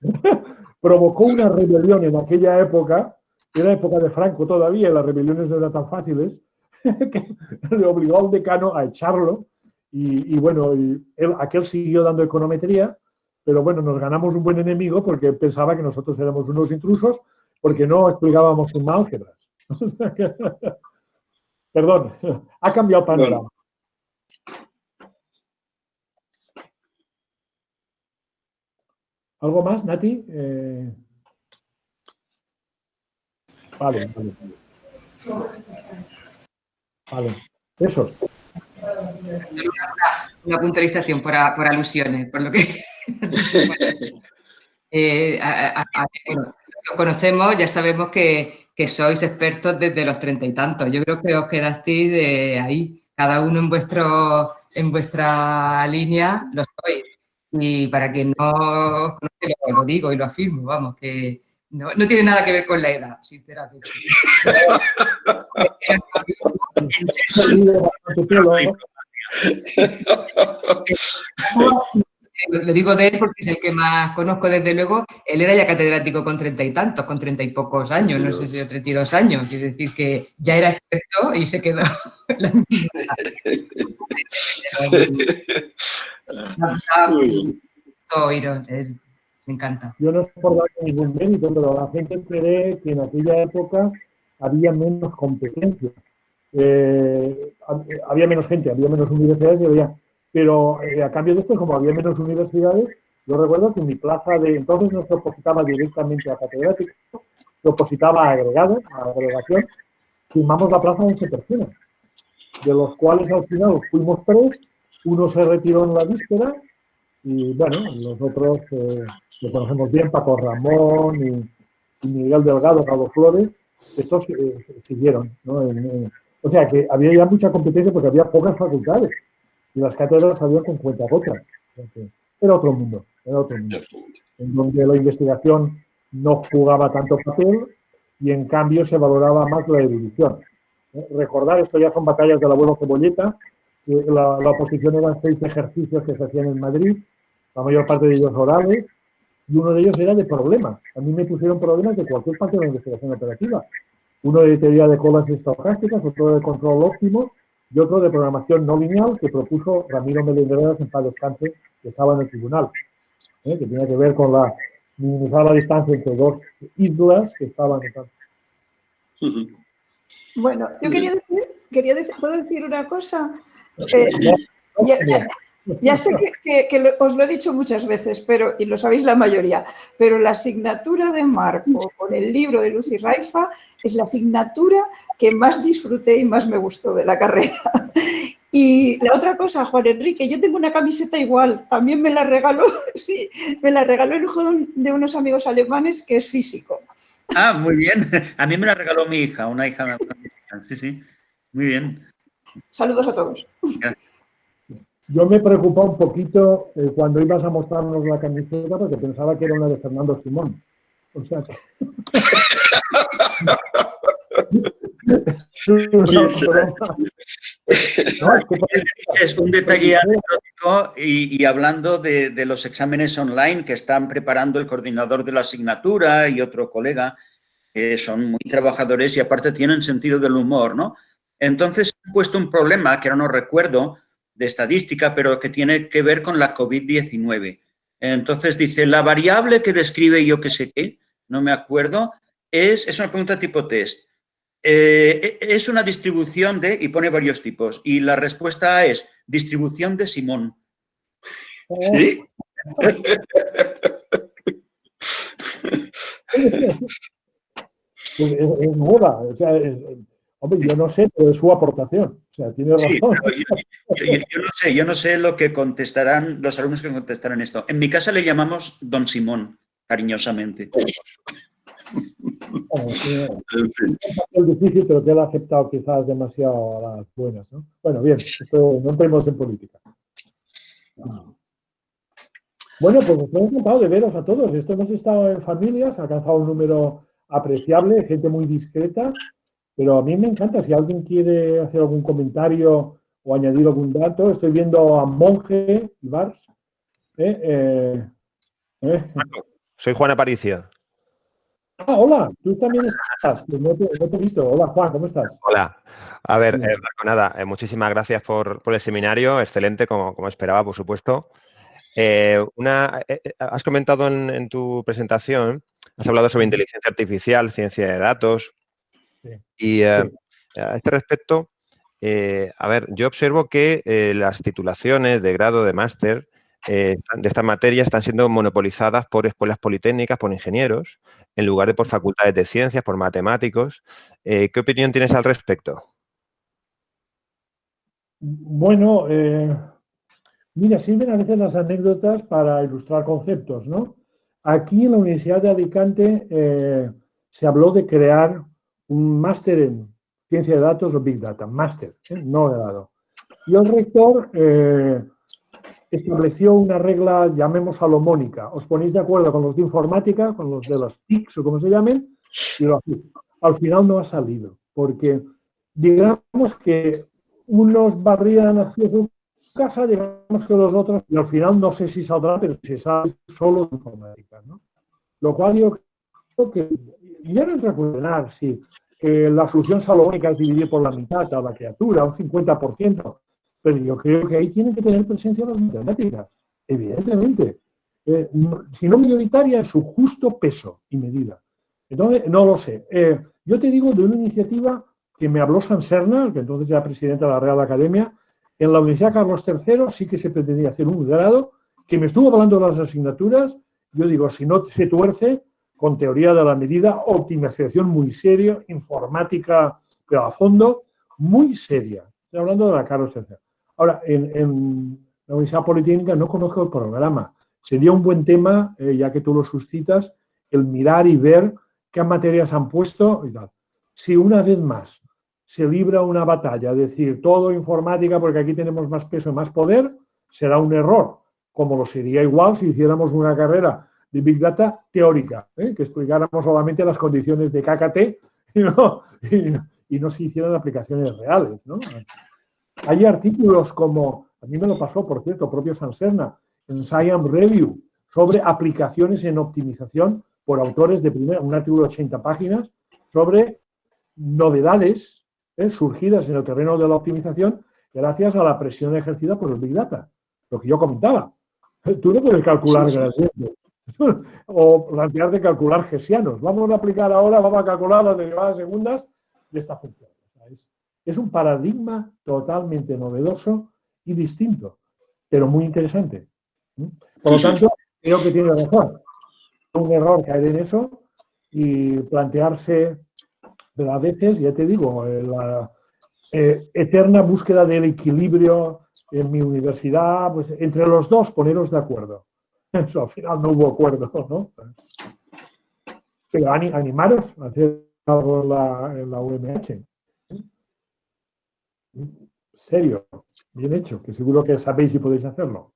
Provocó una rebelión en aquella época era época de Franco todavía las rebeliones no eran tan fáciles, que le obligó al decano a echarlo y, bueno, él, aquel siguió dando econometría, pero bueno, nos ganamos un buen enemigo porque pensaba que nosotros éramos unos intrusos porque no explicábamos un álgebras. Perdón, ha cambiado el panorama. ¿Algo más, Nati? Eh... Vale, vale. Vale. Eso. Una, puntualización por, alusiones, por lo que... eh, lo conocemos, ya sabemos que, sois expertos desde los treinta y tantos. Yo creo que os quedasteis de ahí, cada uno en, vuestro, en vuestra línea, lo sois. Y para quien no os conoce, lo digo y lo afirmo, vamos, que no, no, tiene nada que ver con la edad, sinceramente. Le digo de él porque es el que más conozco desde luego. Él era ya catedrático con treinta y tantos, con treinta y pocos años, no sé si yo treinta y dos años. Quiere decir que ya era experto y se quedó la misma. Me encanta. Yo no es por dar ningún mérito, pero la gente cree que en aquella época había menos competencia. Eh, había menos gente, había menos universidades, había, pero eh, a cambio de esto, como había menos universidades, yo recuerdo que en mi plaza de entonces no se opositaba directamente a catedrático, se opositaba a agregado, a agregación, firmamos la plaza de 11 personas, de los cuales al final fuimos tres, uno se retiró en la víspera y bueno, los otros eh, lo conocemos bien, Paco Ramón y, Miguel Delgado, Gabo Flores, estos eh, siguieron. ¿no? O sea que había ya mucha competencia porque había pocas facultades y las cátedras habían con cuenta gotas. Era otro mundo, era otro mundo, en donde la investigación no jugaba tanto papel y en cambio se valoraba más la erudición. ¿Eh? Recordar, esto ya son batallas del abuelo Cebolleta, la, la oposición eran seis ejercicios que se hacían en Madrid, la mayor parte de ellos orales, y uno de ellos era de problemas. A mí me pusieron problemas de cualquier parte de la investigación operativa. Uno de teoría de colas estocásticas, otro de control óptimo y otro de programación no lineal que propuso Ramiro Melendreras en paz descanse, que estaba en el tribunal. que tenía que ver con la minimizar la distancia entre dos islas que estaban... Bueno, yo quería decir, quería decir, ¿puedo decir una cosa? Eh, ya, sé que, os lo he dicho muchas veces, pero, y lo sabéis la mayoría, pero la asignatura de Marco con el libro de Lucy Raifa es la asignatura que más disfruté y más me gustó de la carrera. Y la otra cosa, Juan Enrique, yo tengo una camiseta igual, también me la regaló, sí, me la regaló el hijo de unos amigos alemanes que es físico. Ah, muy bien. A mí me la regaló mi hija, una hija. Sí, sí. Muy bien. Saludos a todos. Yo me preocupaba un poquito eh, cuando ibas a mostrarnos la camiseta porque pensaba que era una de Fernando Simón. O sea que... es un detalle anecdótico y, hablando de, de, los exámenes online que están preparando el coordinador de la asignatura y otro colega, que son muy trabajadores y aparte tienen sentido del humor, ¿no? Entonces he puesto un problema que ahora no recuerdo de estadística, pero que tiene que ver con la COVID-19. Entonces dice, la variable que describe yo que sé qué, no me acuerdo, es, es una pregunta tipo test. Eh, e, es una distribución de, y pone varios tipos, y la respuesta es distribución de Simón. ¿Sí? Es, nueva, o sea, hombre, yo no sé, pero es su aportación, o sea, tiene razón. yo, no sé, yo no sé lo que contestarán los alumnos que contestarán esto. En mi casa le llamamos Don Simón, cariñosamente. Es difícil, pero que él ha aceptado quizás demasiado a las buenas. ¿no? Bueno, bien, esto, no entremos en política. Bueno, pues estoy encantado de veros a todos. Esto hemos estado en familias, ha alcanzado un número apreciable, gente muy discreta, pero a mí me encanta. Si alguien quiere hacer algún comentario o añadir algún dato, estoy viendo a Monje Ibars. ¿eh? Eh, ¿eh? Soy Juan Aparicio. Ah, hola, tú también estás. No te, he visto. Hola, Juan, ¿cómo estás? Hola. A ver, eh, nada, eh, muchísimas gracias por, el seminario, excelente, como, como esperaba, por supuesto. Eh, una, has comentado en, tu presentación, has hablado sobre inteligencia artificial, ciencia de datos, y a este respecto, a ver, yo observo que las titulaciones de grado de máster de esta materia están siendo monopolizadas por escuelas politécnicas, por ingenieros, en lugar de por facultades de ciencias, por matemáticos. Eh, ¿Qué opinión tienes al respecto? Bueno, eh, mira, sirven a veces las anécdotas para ilustrar conceptos, ¿no? Aquí en la Universidad de Alicante eh, se habló de crear un máster en ciencia de datos o Big Data, máster, no grado. Y el rector estableció una regla, llamemos salomónica. Os ponéis de acuerdo con los de informática, con los de las TICs o como se llamen, y lo Al final no ha salido, porque digamos que unos barrían hacia su casa, digamos que los otros, y al final no sé si saldrá, pero si sale solo de informática. ¿no? Lo cual yo creo que, ya no cuestionar si la solución salomónica es dividir por la mitad a la criatura, un 50%, pero yo creo que ahí tienen que tener presencia las matemáticas, evidentemente. Eh, si no mayoritaria, en su justo peso y medida. Entonces, no lo sé. Eh, yo te digo de una iniciativa que me habló San Serna, que entonces era presidente de la Real Academia, en la Universidad Carlos III sí que se pretendía hacer un grado, que me estuvo hablando de las asignaturas, yo digo, si no se tuerce, con teoría de la medida, optimización muy seria, informática, pero a fondo, muy seria. Estoy hablando de la Carlos III. Ahora, en, la Universidad Politécnica no conozco el programa. Sería un buen tema, eh, ya que tú lo suscitas, el mirar y ver qué materias han puesto y tal. Si una vez más se libra una batalla, es decir, todo informática porque aquí tenemos más peso y más poder, será un error, como lo sería igual si hiciéramos una carrera de Big Data teórica, ¿eh? que explicáramos solamente las condiciones de KKT y no, y no se hicieran aplicaciones reales. ¿no? Hay artículos como, a mí me lo pasó, por cierto, propio Sanserna, en Science Review, sobre aplicaciones en optimización por autores de primera, un artículo de 80 páginas, sobre novedades eh, surgidas en el terreno de la optimización gracias a la presión ejercida por el Big Data, lo que yo comentaba. Tú no puedes calcular gradientes. o plantear de calcular gesianos. Vamos a aplicar ahora, vamos a calcular las derivadas segundas de esta función. Es, es un paradigma totalmente novedoso y distinto, pero muy interesante. Por lo tanto, creo que tiene razón. Un error caer en eso y plantearse a veces, ya te digo, la eh, eterna búsqueda del equilibrio en mi universidad, pues entre los dos poneros de acuerdo. al final no hubo acuerdo, ¿no? Pero animaros a hacer algo en la, en la UMH. Serio, bien hecho, que seguro que sabéis y podéis hacerlo.